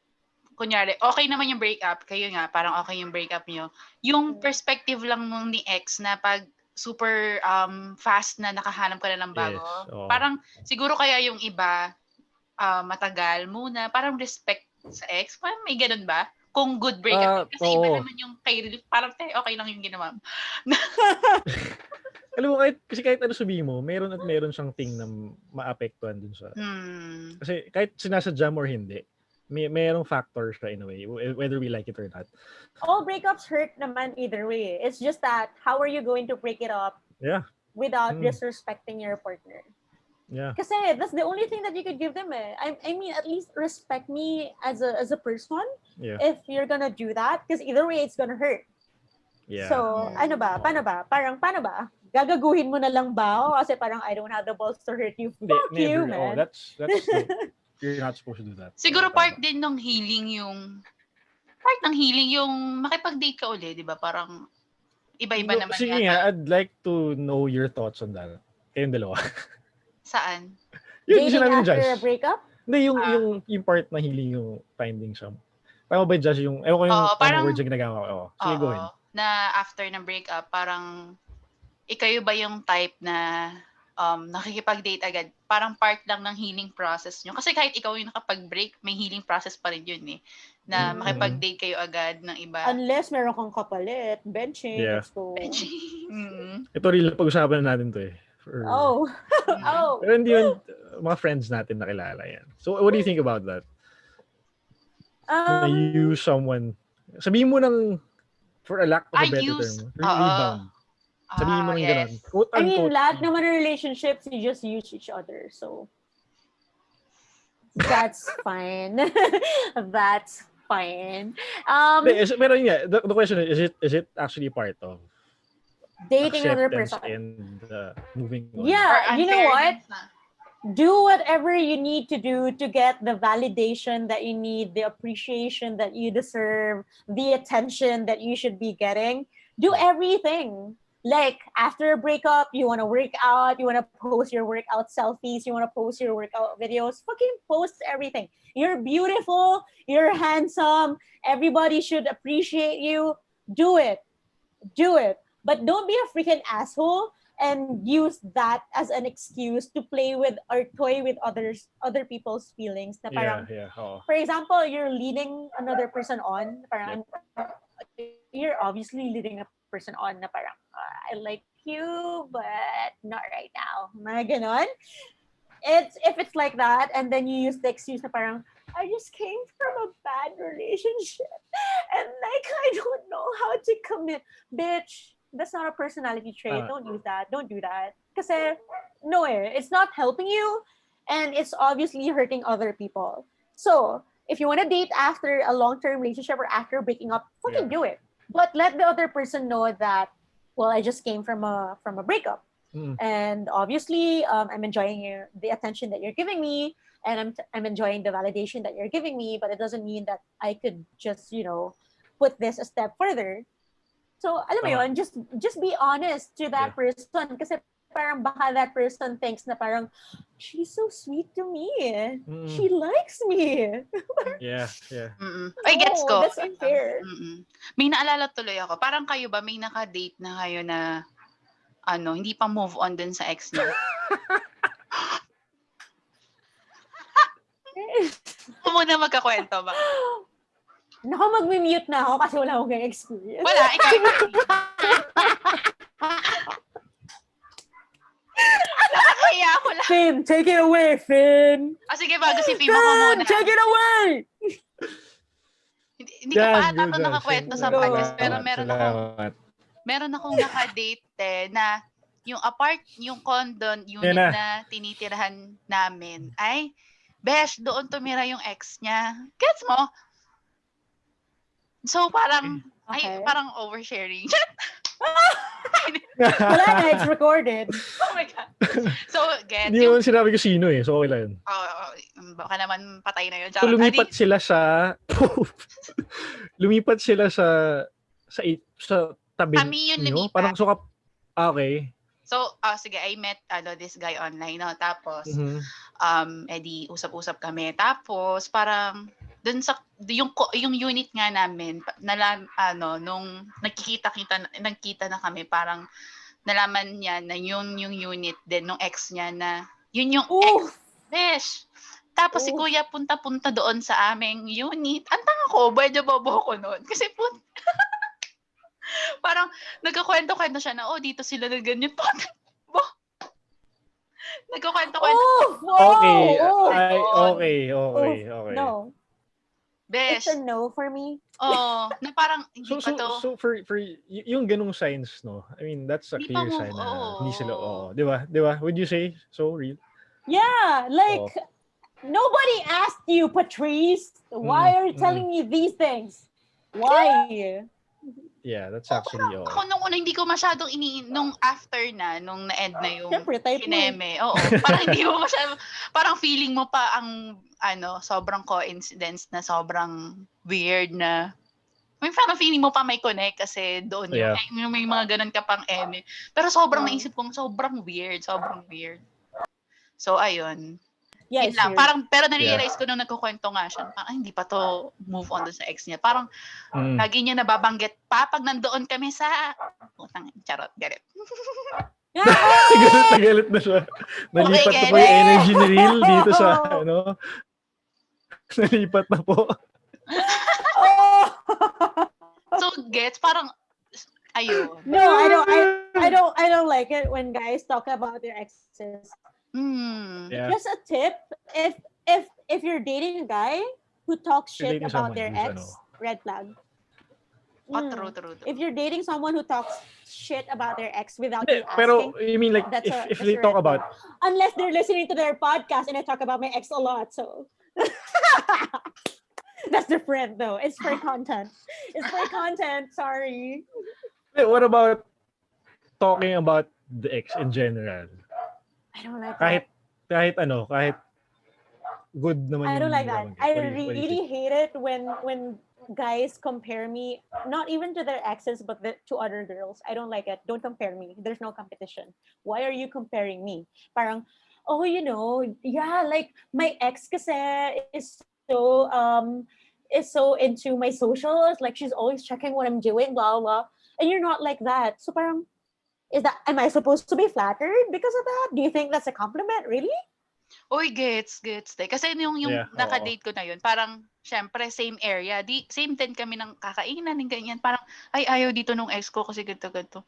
kunyari, okay naman yung breakup, kayo nga, parang okay yung breakup niyo. Yung Mm. perspective lang nung ni ex na pag super um, fast na nakahanap ka na ng bago. Yes, oo. Parang siguro kaya yung iba ah, matagal muna, parang respect sa ex. Parang may ganun ba? Kung good breakup. Ah, Kasi iba oo. naman yung kay parang te, okay lang yung ginawa mo. Alam mo, kahit, kasi kahit ano sabihin mo, meron at meron siyang thing na maapektuhan dun sa... Hmm. Kasi kahit sinasadya mo or hindi, may merong factors siya in a way, wh- whether we like it or not. All breakups hurt naman either way. It's just that how are you going to break it up Yeah. without Mm. disrespecting your partner? Yeah. Kasi that's the only thing that you could give them eh. I, I mean, at least respect me as a as a person Yeah. if you're gonna do that. Because either way, it's gonna hurt. Yeah. So, Mm. ano ba? Paano ba? Parang, paano ba? Gagaguhin mo na lang ba? O kasi parang I don't have the balls to hurt you. Fuck you, never. Oh, man. that's, that's, no, you're not supposed to do that. Siguro part din ng healing yung part ng healing yung makipag-date ka uli, 'di ba? Parang iba-iba No, naman Sige nga, I'd like to know your thoughts on that. Kayong dalawa. Saan? yun, yung Dating sinabi ni after Josh. a breakup? Hindi, yung, Ah. yung, yung part na healing yung finding some. Tama ba, Josh? Yung, ewan ko yung Oo, tamang parang- words yung ginagawa ko. Oo. Sige, go Oo. ahead. Na after ng breakup, parang ikayo ba yung type na um, nakikipag-date agad? Parang part lang ng healing process nyo. Kasi kahit ikaw yung nakapag-break, may healing process pa rin yun eh. Na Mm. makipag-date kayo agad ng iba. Unless meron kang kapalit. Benching. Yeah. Let's go. Mm. Ito rin lang pag-usapan na natin to eh. For- Oh. Mm. Oh. Pero hindi yun, uh, mga friends natin nakilala yan. So, what do you think about that? Na Um, you use someone, sabihin mo ng, for a lack of a I better use- term, rebound. Sabihin mo Ah, ng yes. ganun. Quote, I mean, lahat naman ng relationships, you just use each other. So, that's fine. that's fine. Um, pero yun nga, the, the question is, is it is it actually part of dating another person. and uh, moving on? Yeah, you know what? do whatever you need to do to get the validation that you need, the appreciation that you deserve, the attention that you should be getting. Do everything. Like after a breakup, you want to work out, you want to post your workout selfies, you want to post your workout videos. Fucking post everything. You're beautiful, you're handsome, everybody should appreciate you. Do it. Do it. But don't be a freaking asshole and use that as an excuse to play with or toy with others other people's feelings na parang yeah. oo. for example you're leading another person on parang you're obviously leading a person on na parang "Ah, I like you but not right now mga ganon it's if it's like that and then you use the excuse na parang I just came from a bad relationship and like I don't know how to commit bitch that's not a personality trait. Ah. don't use that. Don't do that. Kasi no eh it's not helping you and it's obviously hurting other people. So if you want to date after a long-term relationship or after breaking up fucking do it. But let the other person know that well i just came from a from a breakup. Mm. and obviously um, i'm enjoying your, the attention that you're giving me and I'm, I'm enjoying the validation that you're giving me but it doesn't mean that i could just you know put this a step further so alam mo Tama. yun, just just be honest to that person kasi parang baka that person thinks na parang she's so sweet to me Mm. she likes me Yeah, yeah. Mm-mm. Ay, gets No, ko. that's unfair Mm-mm. May naalala tuloy ako. Parang kayo ba, may naka-date na kayo na ano, hindi pa move on dun sa ex niya? Ako muna magkakwento ba? Naku, mag-mute na ako kasi wala akong experience. Wala, ikaw. Nakakaya ako lang. Finn, take it away, Finn! Ah, sige, bago si Pima ko Finn, muna. take it away! Hindi, hindi ko pa ata ito nakakwento sa podcast, pero meron Salamat. meron akong naka-date eh, na yung apart, yung condo unit na. na tinitirahan namin ay, besh, doon tumira yung ex niya. Gets mo? So, parang, Okay. ay, parang oversharing. Wala na, it's recorded. oh my God. So, get, Hindi yung, naman sinabi ko sino eh. So, okay lang yun. oh, oh, baka naman patay na yun. So, lumipat sila sa... lumipat sila sa... Sa, sa tabi Kami yung nyo? lumipat. Parang so, ah, okay. So, ah, sige, I met ano, this guy online, no? Tapos, Mhm. um, edi, usap-usap kami. Tapos, parang, dun sa, yung, ko- yung unit nga namin, pa- nalam, ano, nung nagkikita-kita, na- nagkita na kami, parang, nalaman niya na yun yung unit din nung ex niya na, yun yung ex, Ooh! besh. Tapos si Oh. kuya punta-punta doon sa aming unit. Ang tanga ko, medyo bobo ko noon. Kasi pun parang nagkakwento-kwento siya na, oh, dito sila na ganyan. Bo. Nagkakwento-kwento. Oh! Wow! Okay. Oh, Ay, God. okay, okay, okay. No. Besh. It's a no for me. Oh, na parang hindi So, pa so, to. so for, for yung ganung signs, no? I mean, that's a Hindi pa clear move, sign na oo. hindi sila, oo. Di ba? Di ba? Would you say so real? Yeah, like Oh. nobody asked you, Patrice. Why Mm, are you mm. telling me these things? Why? Yeah, that's actually, oo. Ako nung una, hindi ko masyadong ini nung after na, nung na-end na yung Siyempre, type eh. kineme. Oo. Parang hindi mo masyadong, parang feeling mo pa ang, ano, sobrang coincidence na sobrang weird na, may parang feeling mo pa may connect kasi doon yung, Yeah. yung may mga ganun ka pang eme. Pero sobrang Oh. naisip kong sobrang weird, sobrang weird. So, ayun. Yeah, Yun lang. sure. Parang, pero na-realize ko nung nagkukwento nga siya, parang, ay, hindi pa to move on dun sa ex niya. Parang, Mm. lagi niya nababanggit pa pag nandoon kami sa, utang, charot, galit. Ah! galit na galit na siya. Nalipat na po yung energy ni Real dito sa, ano, nalipat na po. oh! So, gets, parang, ayun. no, I don't. I, I don't. I don't like it when guys talk about their exes. Hmm. Yeah. Just a tip: if if if you're dating a guy who talks shit about someone their ex, ano. red flag. Oh, Mm. true, true, true. If you're dating someone who talks shit about their ex without Hindi, you asking, Pero, you mean like, That's if, a- if they talk red about, unless they're listening to their podcast and I talk about my ex a lot, so that's different though. It's for content. It's for content. Sorry. Eh, what about talking about the ex in general? I don't like Kahit, that. kahit ano, kahit good naman I don't like that. I What do you- what do you really hate it when when guys compare me not even to their exes but the, to other girls. I don't like it. Don't compare me. There's no competition. Why are you comparing me? Parang oh, you know, yeah, like my ex kasi is so um is so into my socials, like she's always checking what I'm doing, blah blah. And you're not like that. So parang is that am I supposed to be flattered because of that? Do you think that's a compliment? Really? Uy, gets, gets. Day. Kasi yung, yung Yeah, nakadate ko na yun, parang, syempre, same area. Di, same din kami ng kakainan, ng ganyan. Parang, ay, ayaw dito nung ex ko kasi ganito, ganito.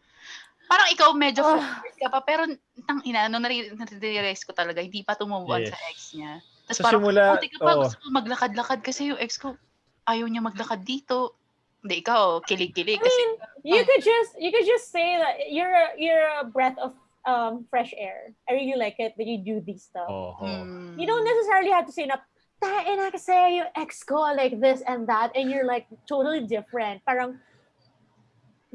Parang ikaw medyo flattered ka pa, pero tang ina, nung nare- nare-realize ko talaga, hindi pa tumove on Yes. sa ex niya. Tapos Sa parang, simula, ka pa, oo. gusto ko maglakad-lakad kasi yung ex ko, ayaw niya maglakad dito. Hindi, ikaw, kilig-kilig. Kasi, you Oh. could just you could just say that you're a, you're a breath of um fresh air. I really like it that you do these stuff. Oo. hmm, You don't necessarily have to say na "Tae na kasi yung ex ko like this and that and you're like totally different. Parang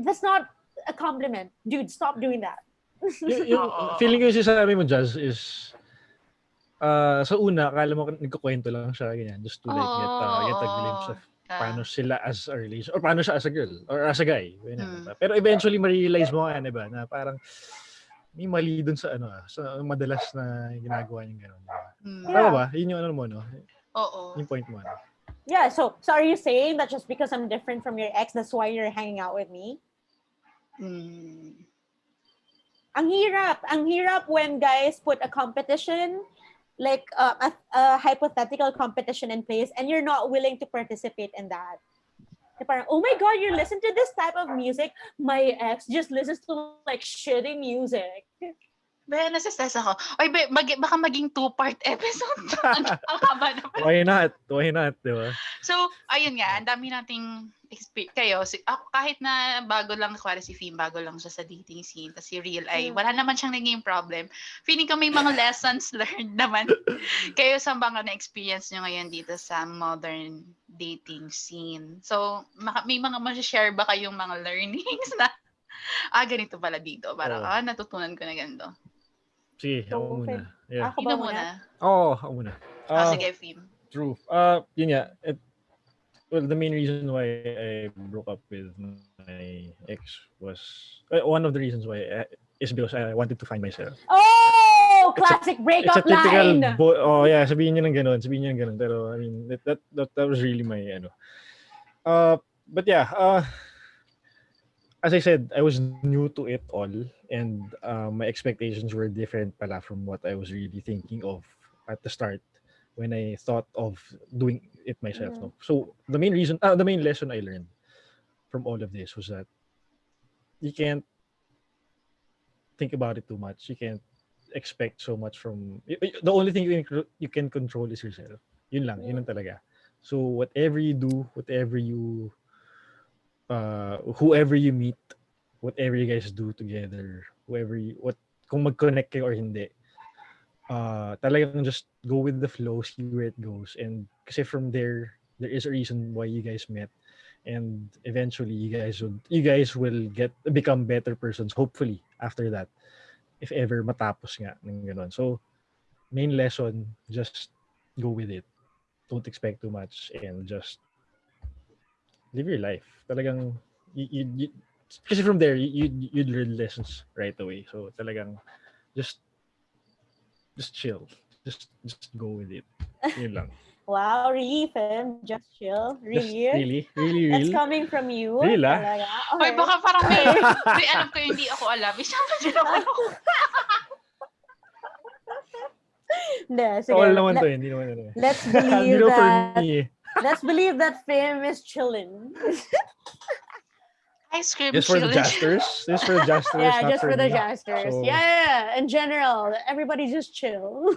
that's not a compliment. Dude, stop doing that. Yung Oo. feeling ko yung sinasabi mo, Jazz, is uh, sa una, akala mo nagkukwento lang siya, ganyan, just to like get, uh, get a glimpse of paano sila as a relation, or paano siya as a girl, or as a guy. Mm. diba? Pero eventually, ma-realize mo nga, diba, na parang may mali dun sa ano, ah, sa madalas na ginagawa niyang gano'n. Diba? hmm, Yeah. Tama ba? Yun yung ano mo, no? Oo. Yung point mo, ano? Yeah, so so are you saying that just because I'm different from your ex, that's why you're hanging out with me? Hmm. ang hirap. Ang hirap when guys put a competition, like uh, a, a hypothetical competition in place, and you're not willing to participate in that. Parang, oh my God, you listen to this type of music? My ex just listens to like shitty music. Be, nasa-stress ako. Oy, be, mag- baka maging two-part episode. Ang ang haba na. Why not? Why not, diba? So, ayun nga, ang dami nating kayo. Si, ako, kahit na bago lang, kuwari si Fim, bago lang siya sa dating scene, tapos si Real ay, Mm. wala naman siyang naging problem. Feeling ko may mga lessons learned naman kayo sa mga na-experience nyo ngayon dito sa modern dating scene. So, maka- may mga ma-share ba kayong mga learnings na ah, ganito pala dito. Parang, Oo. ah, natutunan ko na ganito. Sige, So, ako muna. Yeah. Ako ba muna? Oo, ako muna. Ah, Ah, sige, Fim. True. Uh, yun nga. It, well, the main reason why I broke up with my ex was uh, one of the reasons why uh, is because I wanted to find myself. Oh, It's a- classic It's a typical line. oh yeah, sabihin niyo ng ganun, sabihin niyo ng ganun. Pero I mean, that that that, that was really my ano. Uh, but yeah, uh, as I said, I was new to it all and uh, my expectations were different pala from what I was really thinking of at the start when I thought of doing it myself. Mhm. No? So the main reason, uh, the main lesson I learned from all of this was that you can't think about it too much. You can't expect so much from the only thing you can, you can control is yourself. Yun lang, yun lang talaga. So whatever you do, whatever you uh whoever you meet, whatever you guys do together, whoever you what kung mag-connect kayo or hindi. Uh talagang just go with the flow, see where it goes and kasi from there there is a reason why you guys met and eventually you guys would you guys will get become better persons hopefully after that if ever matapos nga ng ganun. So, main lesson, just go with it. Don't expect too much and just live your life. Talagang, you, you, you kasi from there, you, you, you'd learn lessons right away. So, talagang, just, just chill. Just, just go with it. Yun lang. Wow, really, Fem? Just chill? Just Really? really, really, That's coming from you? Real, ah? Talaga? Hoy, baka parang may, may alam ko yung hindi ako alam. Isa pa din ako. Hindi, sige. All naman Let- to, eh, hindi naman ano. eh. Let's believe that. me eh. Let's believe that Fem is chilling. Ice cream Just for the jesters. Just for the jesters. yeah, just for the jesters. So- Yeah, yeah, yeah. In general, everybody just chill.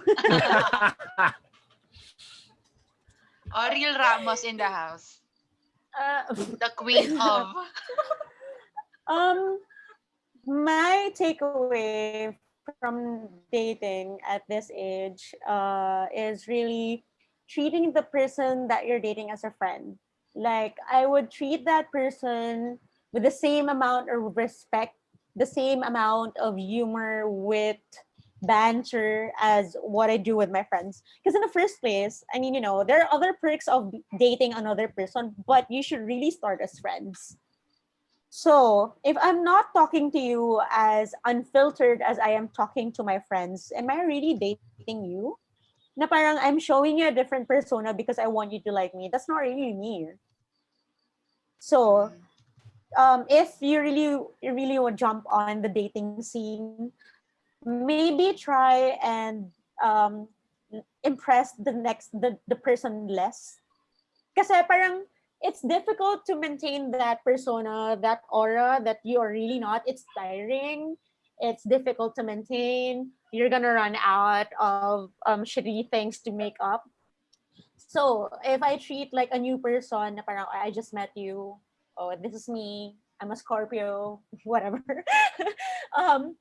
Ariel Ramos in the house. Uh, The queen of... Um, my takeaway from dating at this age uh, is really treating the person that you're dating as a friend. Like, I would treat that person with the same amount of respect, the same amount of humor, wit, banter as what I do with my friends. Because in the first place, I mean, you know, there are other perks of dating another person, but you should really start as friends. So, if I'm not talking to you as unfiltered as I am talking to my friends, am I really dating you? Na parang I'm showing you a different persona because I want you to like me. That's not really me. So, um, if you really really would jump on the dating scene, maybe try and um, impress the next the, the person less. Kasi parang it's difficult to maintain that persona, that aura that you are really not. It's tiring. It's difficult to maintain. You're gonna run out of um, shitty things to make up. So if I treat like a new person, parang I just met you. Oh, this is me. I'm a Scorpio. Whatever. um,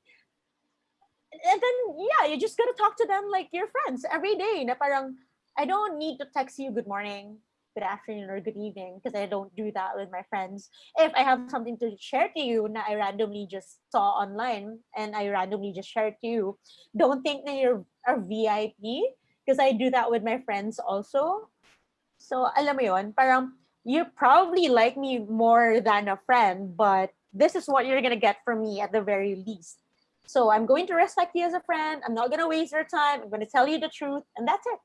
and then yeah, you just gotta talk to them like your friends every day. Na parang I don't need to text you good morning, good afternoon, or good evening because I don't do that with my friends. If I have something to share to you na I randomly just saw online and I randomly just shared to you, don't think that you're a VIP because I do that with my friends also. So alam mo yon, parang you probably like me more than a friend, but this is what you're gonna get from me at the very least. So I'm going to respect you as a friend. I'm not gonna waste your time. I'm gonna tell you the truth, and that's it.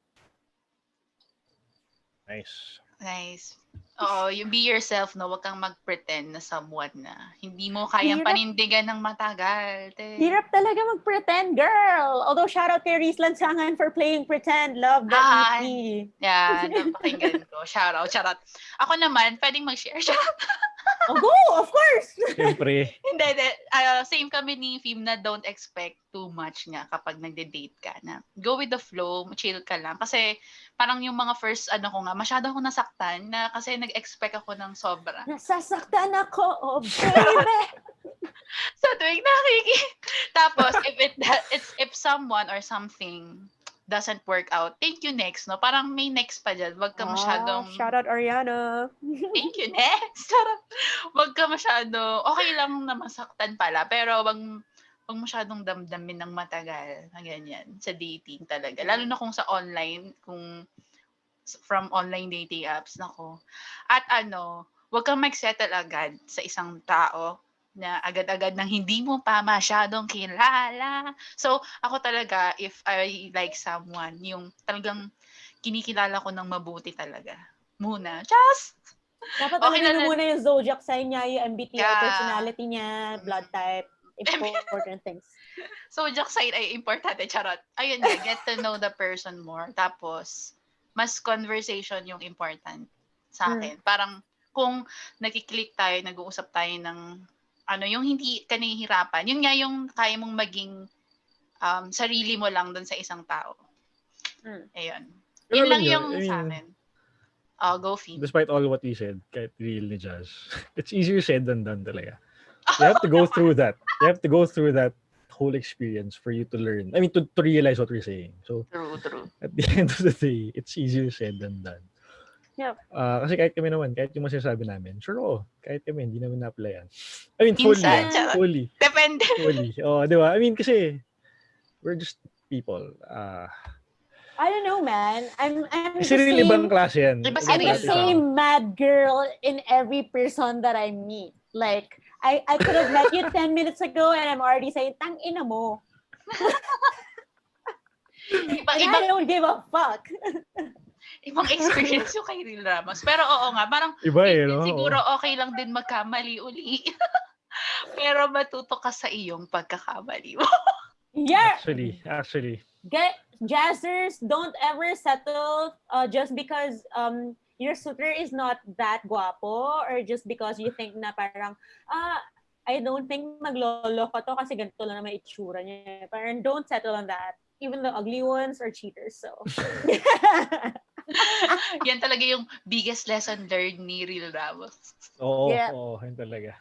Nice. Nice. Oo, you be yourself, no? Huwag kang mag-pretend na someone na hindi mo kayang Hirap. panindigan ng matagal. Te. Hirap talaga mag-pretend, girl. Although shout out kay Reese Lansangan for playing pretend. Love the Ah. EP. Yeah, napakinggan ko. Shout out, shout out. Ako naman, pwedeng mag-share. Shout out. Oh, go, of course. Siyempre. Hindi, hindi. Ah, same kami ni Fim na don't expect too much nga kapag nagde-date ka na. Go with the flow, chill ka lang. Kasi parang yung mga first ano ko nga, masyado ako nasaktan na kasi nag-expect ako ng sobra. Nasasaktan ako, oh baby. Sa tuwing nakiki. Tapos, if it it's if someone or something doesn't work out, thank you next, no? Parang may next pa dyan. Wag ka masyadong, Ah, shout out Ariana. thank you next. Sarap. wag ka masyado, okay lang na masaktan pala, pero wag, wag masyadong damdamin ng matagal na ganyan sa dating talaga. Lalo na kung sa online, kung from online dating apps, nako. At ano, wag kang mag-settle agad sa isang tao na agad-agad nang hindi mo pa masyadong kilala. So, ako talaga, if I like someone, yung talagang kinikilala ko ng mabuti talaga. Muna. Just, Dapat Okay alamin na- muna yung zodiac sign niya, yung MBTI Yeah. personality niya, blood type, important things. so, joke side ay importante. Charot. Ayun get to know the person more. Tapos, mas conversation yung important sa akin. Parang, kung nakiklik tayo, nag-uusap tayo ng ano, yung hindi ka nahihirapan. Yun nga yung kaya mong maging um, sarili mo lang dun sa isang tao. Mm. Ayun. Pero Yun alam lang niyo, yung I sa mean, akin. Oh, go feed. Despite all what we said, kahit real ni Jazz, it's easier said than done talaga. You have to go through that. You have to go through that whole experience for you to learn. I mean, to, to realize what we're saying. So, True, true. at the end of the day, it's easier said than done. Yep. Ah, kasi kahit kami naman, kahit yung masasabi namin, sure oo, kahit kami, hindi namin na-applyan. I mean, fully. Minsan, ah, fully. Depende. Fully. Oh, di ba? I mean, kasi, we're just people. Ah, I don't know, man. I'm I'm kasi the real ibang same, klase yan. I'm the same mad girl in every person that I meet. Like, I, I could have met you 10 minutes ago and I'm already saying, tang ina mo. Iba, iba, I don't give a fuck. ibang experience yung kay Real Ramos. Pero oo nga, parang Iba eh, no? Siguro okay lang din magkamali uli. Pero matuto ka sa iyong pagkakamali mo. Yeah. Actually, actually. Get jazzers don't ever settle uh, just because um your suitor is not that guapo or just because you think na parang ah I don't think maglolo ko to kasi ganito lang naman itsura niya. Parang don't settle on that. Even the ugly ones are cheaters. So Yan talaga yung biggest lesson learned ni Real Ramos. Oo, Yeah. oo, yun talaga.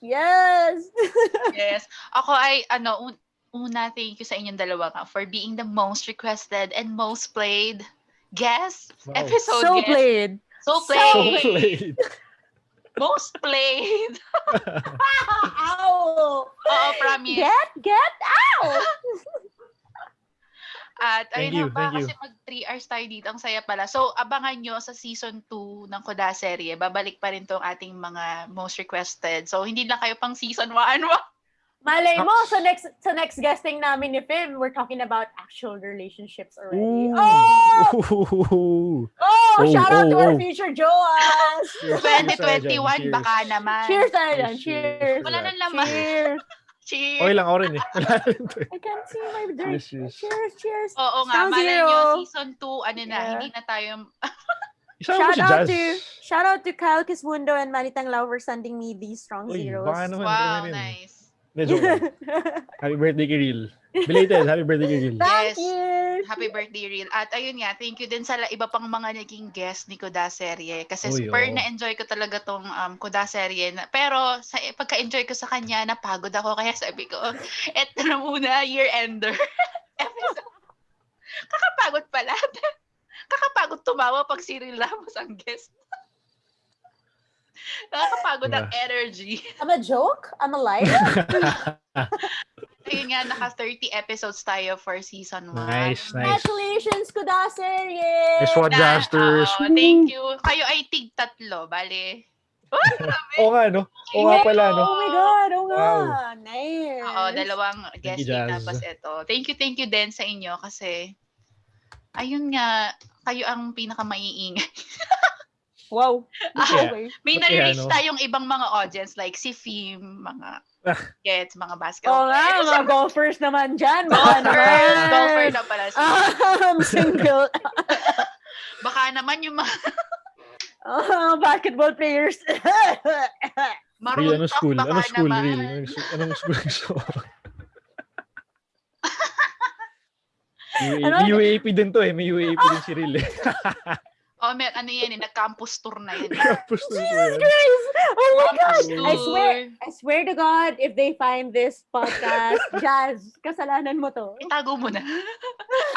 yes. Yes. Ako ay, ano, un- una, thank you sa inyong dalawa nga for being the most requested and most played guest Wow. episode so guest. played. So played. So played. Most played. Ow! Oo, promise. Get get out. At Thank ayun you, na ba, you. kasi mag 3 hours tayo dito, ang saya pala. So, abangan nyo sa season 2 ng Koda serye. Babalik pa rin tong ating mga most requested. So, hindi lang kayo pang season 1. Malay mo, sa next sa next guesting namin ni Fim, we're talking about actual relationships already. Ooh. Oh! Oh, Oh, shout out to oh, our oh. future Joas! Cheers, cheers tayo dyan, 2021, cheers. baka naman. Cheers tayo dyan. Cheers, Cheers. Wala nang laman. Cheers. Cheers. Okay lang ako rin eh. To. I can't see my drink. Cheers, cheers. Cheers, cheers. Oo nga, Sound malay nyo, season 2, ano na, Yeah. hindi na tayo, Isama Shout out to shout out to Kyle Kismundo and Manitang Lau for sending me these strong Uy, zeros. baka naman. wow, nice. Hindi, joke lang. Happy birthday kay Real. Belated, happy birthday kay Real. Thank Yes. you. Happy birthday, Real. At ayun nga, thank you din sa la- iba pang mga naging guest ni Koda Serye. Kasi Uy, super oo. na-enjoy ko talaga tong um, Koda Serye. Na, pero sa pagka-enjoy ko sa kanya, napagod ako. Kaya sabi ko, eto na muna, year-ender. Episode. Kakapagod pala. Kakapagod tumawa pag si Real Ramos ang guest. Nakakapagod ang energy. I'm a joke? I'm a liar? Ayun nga, naka 30 episodes tayo for season 1. nice, nice. Congratulations, Kudaser! Nice one, Jasters. Oo, thank you. Kayo ay tig tatlo, bale. Oo nga, no? Oo nga pala, no? Oh my God, oh nga. Wow. Nice. Oo, dalawang Thank you, tapos ito. Thank you, thank you din sa inyo kasi ayun nga, kayo ang pinaka maiingay. Wow. Kaya, Okay. May nare-reach no? tayong ibang mga audience like si Fim, mga Ah. gets, mga Oo basketball nga, players. mga golfers naman dyan. Baka Golfer, naman. golfer na pala. si- I'm single. Baka naman yung mga Oh, basketball players. Maroon anong school? baka Anong school, naman. Real? Anong, school? UAP, Ano? may UAP din to eh. May UAP din si Real eh. O Oo, may, ano yan, eh, nag-campus tour na yan. Tapos na Jesus. Christ! Oh my gosh! Campus I swear, tour. I swear to God, if they find this podcast, Jazz, kasalanan mo to. Itago mo na.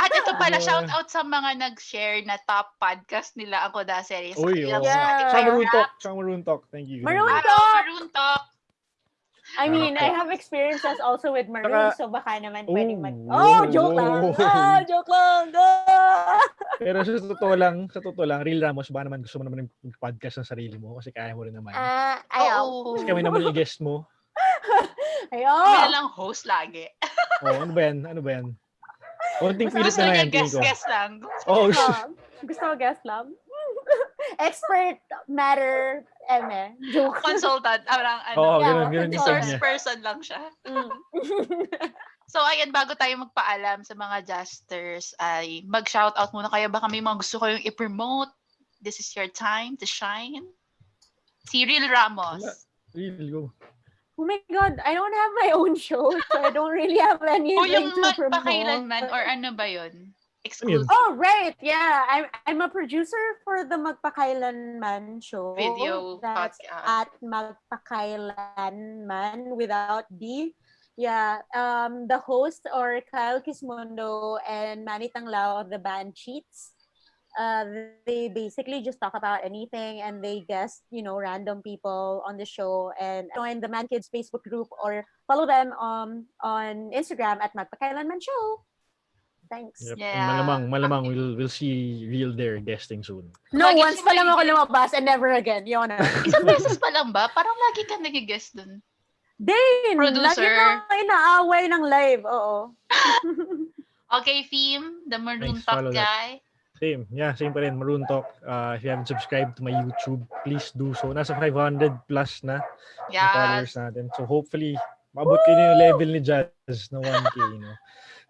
At ito pala, Yeah. shout out sa mga nag-share na top podcast nila ako da series. Uy, oo. Yeah. Sa Maroon Talk. Sa Maroon Talk. Thank you. Maroon Hello, Maroon Talk. I mean, I Okay. have experiences also with Maroon, Saka- so baka naman pwedeng mag... Oh, Oh, joke lang! oh. Ah, joke lang! Ah! Pero sa totoo lang, sa totoo lang, Real Ramos, baka naman gusto mo naman ng podcast ng sarili mo kasi kaya mo rin naman. Ah, ayaw. Oo. Kasi kami naman yung guest mo. Ayaw! na lang host lagi. Oh, ano ba yan? Ano ba yan? Konting Gusto pilit na lang yan, tingin ko. guest-guest lang. Oh, Gusto, gusto mo guest lang? Expert matter, eme. Joke. Consultant. Parang ano. Oo, Yeah, ganun, ganun yung resource niya. person lang siya. Mm. So, ayan, bago tayo magpaalam sa mga Justers, ay mag-shoutout muna kayo. Baka may mga gusto kayong i-promote. This is your time to shine. Si Real Ramos. Real, go. Oh my God, I don't have my own show, so I don't really have anything O yung to promote. magpakailanman or ano ba yun? Exclusive Oh, right. Yeah. I'm I'm a producer for the Magpakailanman show. video That's podcast. at Magpakailanman without D. Yeah. Um, the host are Kyle Kismondo and Manny Tanglao of the band Cheats. Uh, they basically just talk about anything and they guest, you know, random people on the show and join the Man Kids Facebook group or follow them um, on Instagram at Magpakailanman Show. Thanks. Yep. Yeah. And malamang, malamang we'll, we'll see Real there guesting soon. No, Lagi once pa lang ako lumabas and never again. Yun na. Isang beses pa lang ba? Parang lagi ka nag-guest dun. Din! Producer. Lagi na inaaway ng live. Oo. Okay, Theme, the Maroon Thanks, Talk follow that. guy. Same. Yeah, same pa rin. Maroon Talk. Uh, if you haven't subscribed to my YouTube, please do so. Nasa 500 plus na Yes. followers natin. So hopefully, maabot kayo yung level ni Jazz na 1K, no?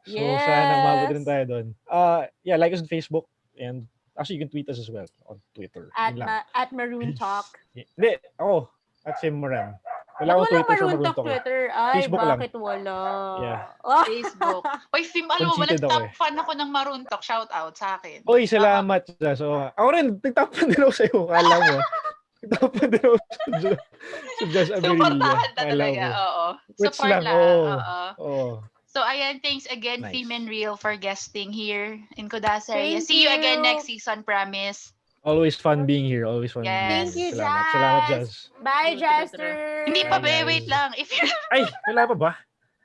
So sana maabot rin Yes. tayo doon. Uh, yeah, like us on Facebook and actually you can tweet us as well on Twitter. At, lang. ma- at Maroon Talk. Yeah. Hindi, ako. At Sim Moram. Wala akong Twitter sa Maroon Talk. Twitter. Ay, Facebook lang. bakit wala? Yeah. Oh, Facebook. Uy, Theme, alam mo ako nag-top eh. fan ako ng Maroon Talk. Shout out sa akin. Oy, salamat. Jazz. So, ako rin, nagtapan din ako sa'yo. Kala mo. nagtapan din ako sa, sa Jazz Averilla. Supportahan na talaga. Oo. Which Support lang, lang. oo. Oo. Oo. So, ayan, thanks again, Nice. And Real, for guesting here in Kudaseria. Thank See you again you. next season, promise. Always fun being here. Always fun Yes. being Thank here. you, Salamat. Jazz. Salamat, Jazz. bye, Jaster. Hindi pa, guys. wait lang. If you Ay, wala pa ba?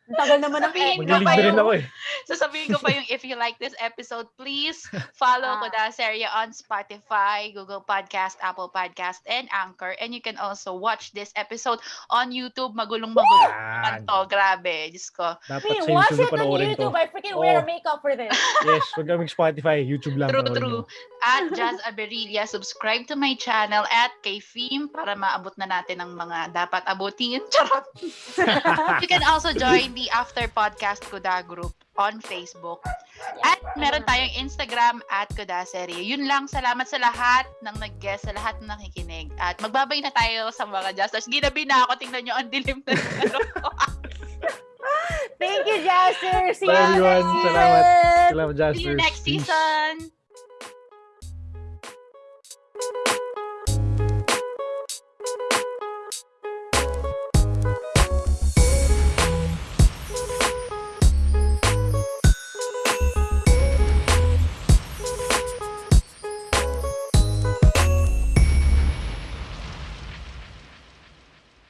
Ang tagal naman ng Sabihin ko pa ako eh. Sasabihin ko pa yung if you like this episode, please follow Ah. Kudaseria on Spotify, Google Podcast, Apple Podcast, and Anchor. And you can also watch this episode on YouTube. Magulong-magulong naman Yan. to. Grabe. Diyos ko. Dapat Hey, watch YouTube it on panoorin to. YouTube. I freaking wear Oh. makeup for this. Yes, wag kaming Spotify. YouTube lang. True, true. At Jazz Aberilla, subscribe to my channel at kay Theme para maabot na natin ang mga dapat abutin. Charot! You can also join the After Podcast Kuda group on Facebook. At meron tayong Instagram at Kudaserie. Yun lang, salamat sa lahat ng nag-guest, sa lahat ng nakikinig. At magbabay na tayo sa mga Justers. Ginabi na ako, tingnan nyo, ang dilim na. Thank you, Jaster. See Bye, you everyone. next Salamat. season. Salamat, Jasper. See you next Peace. season!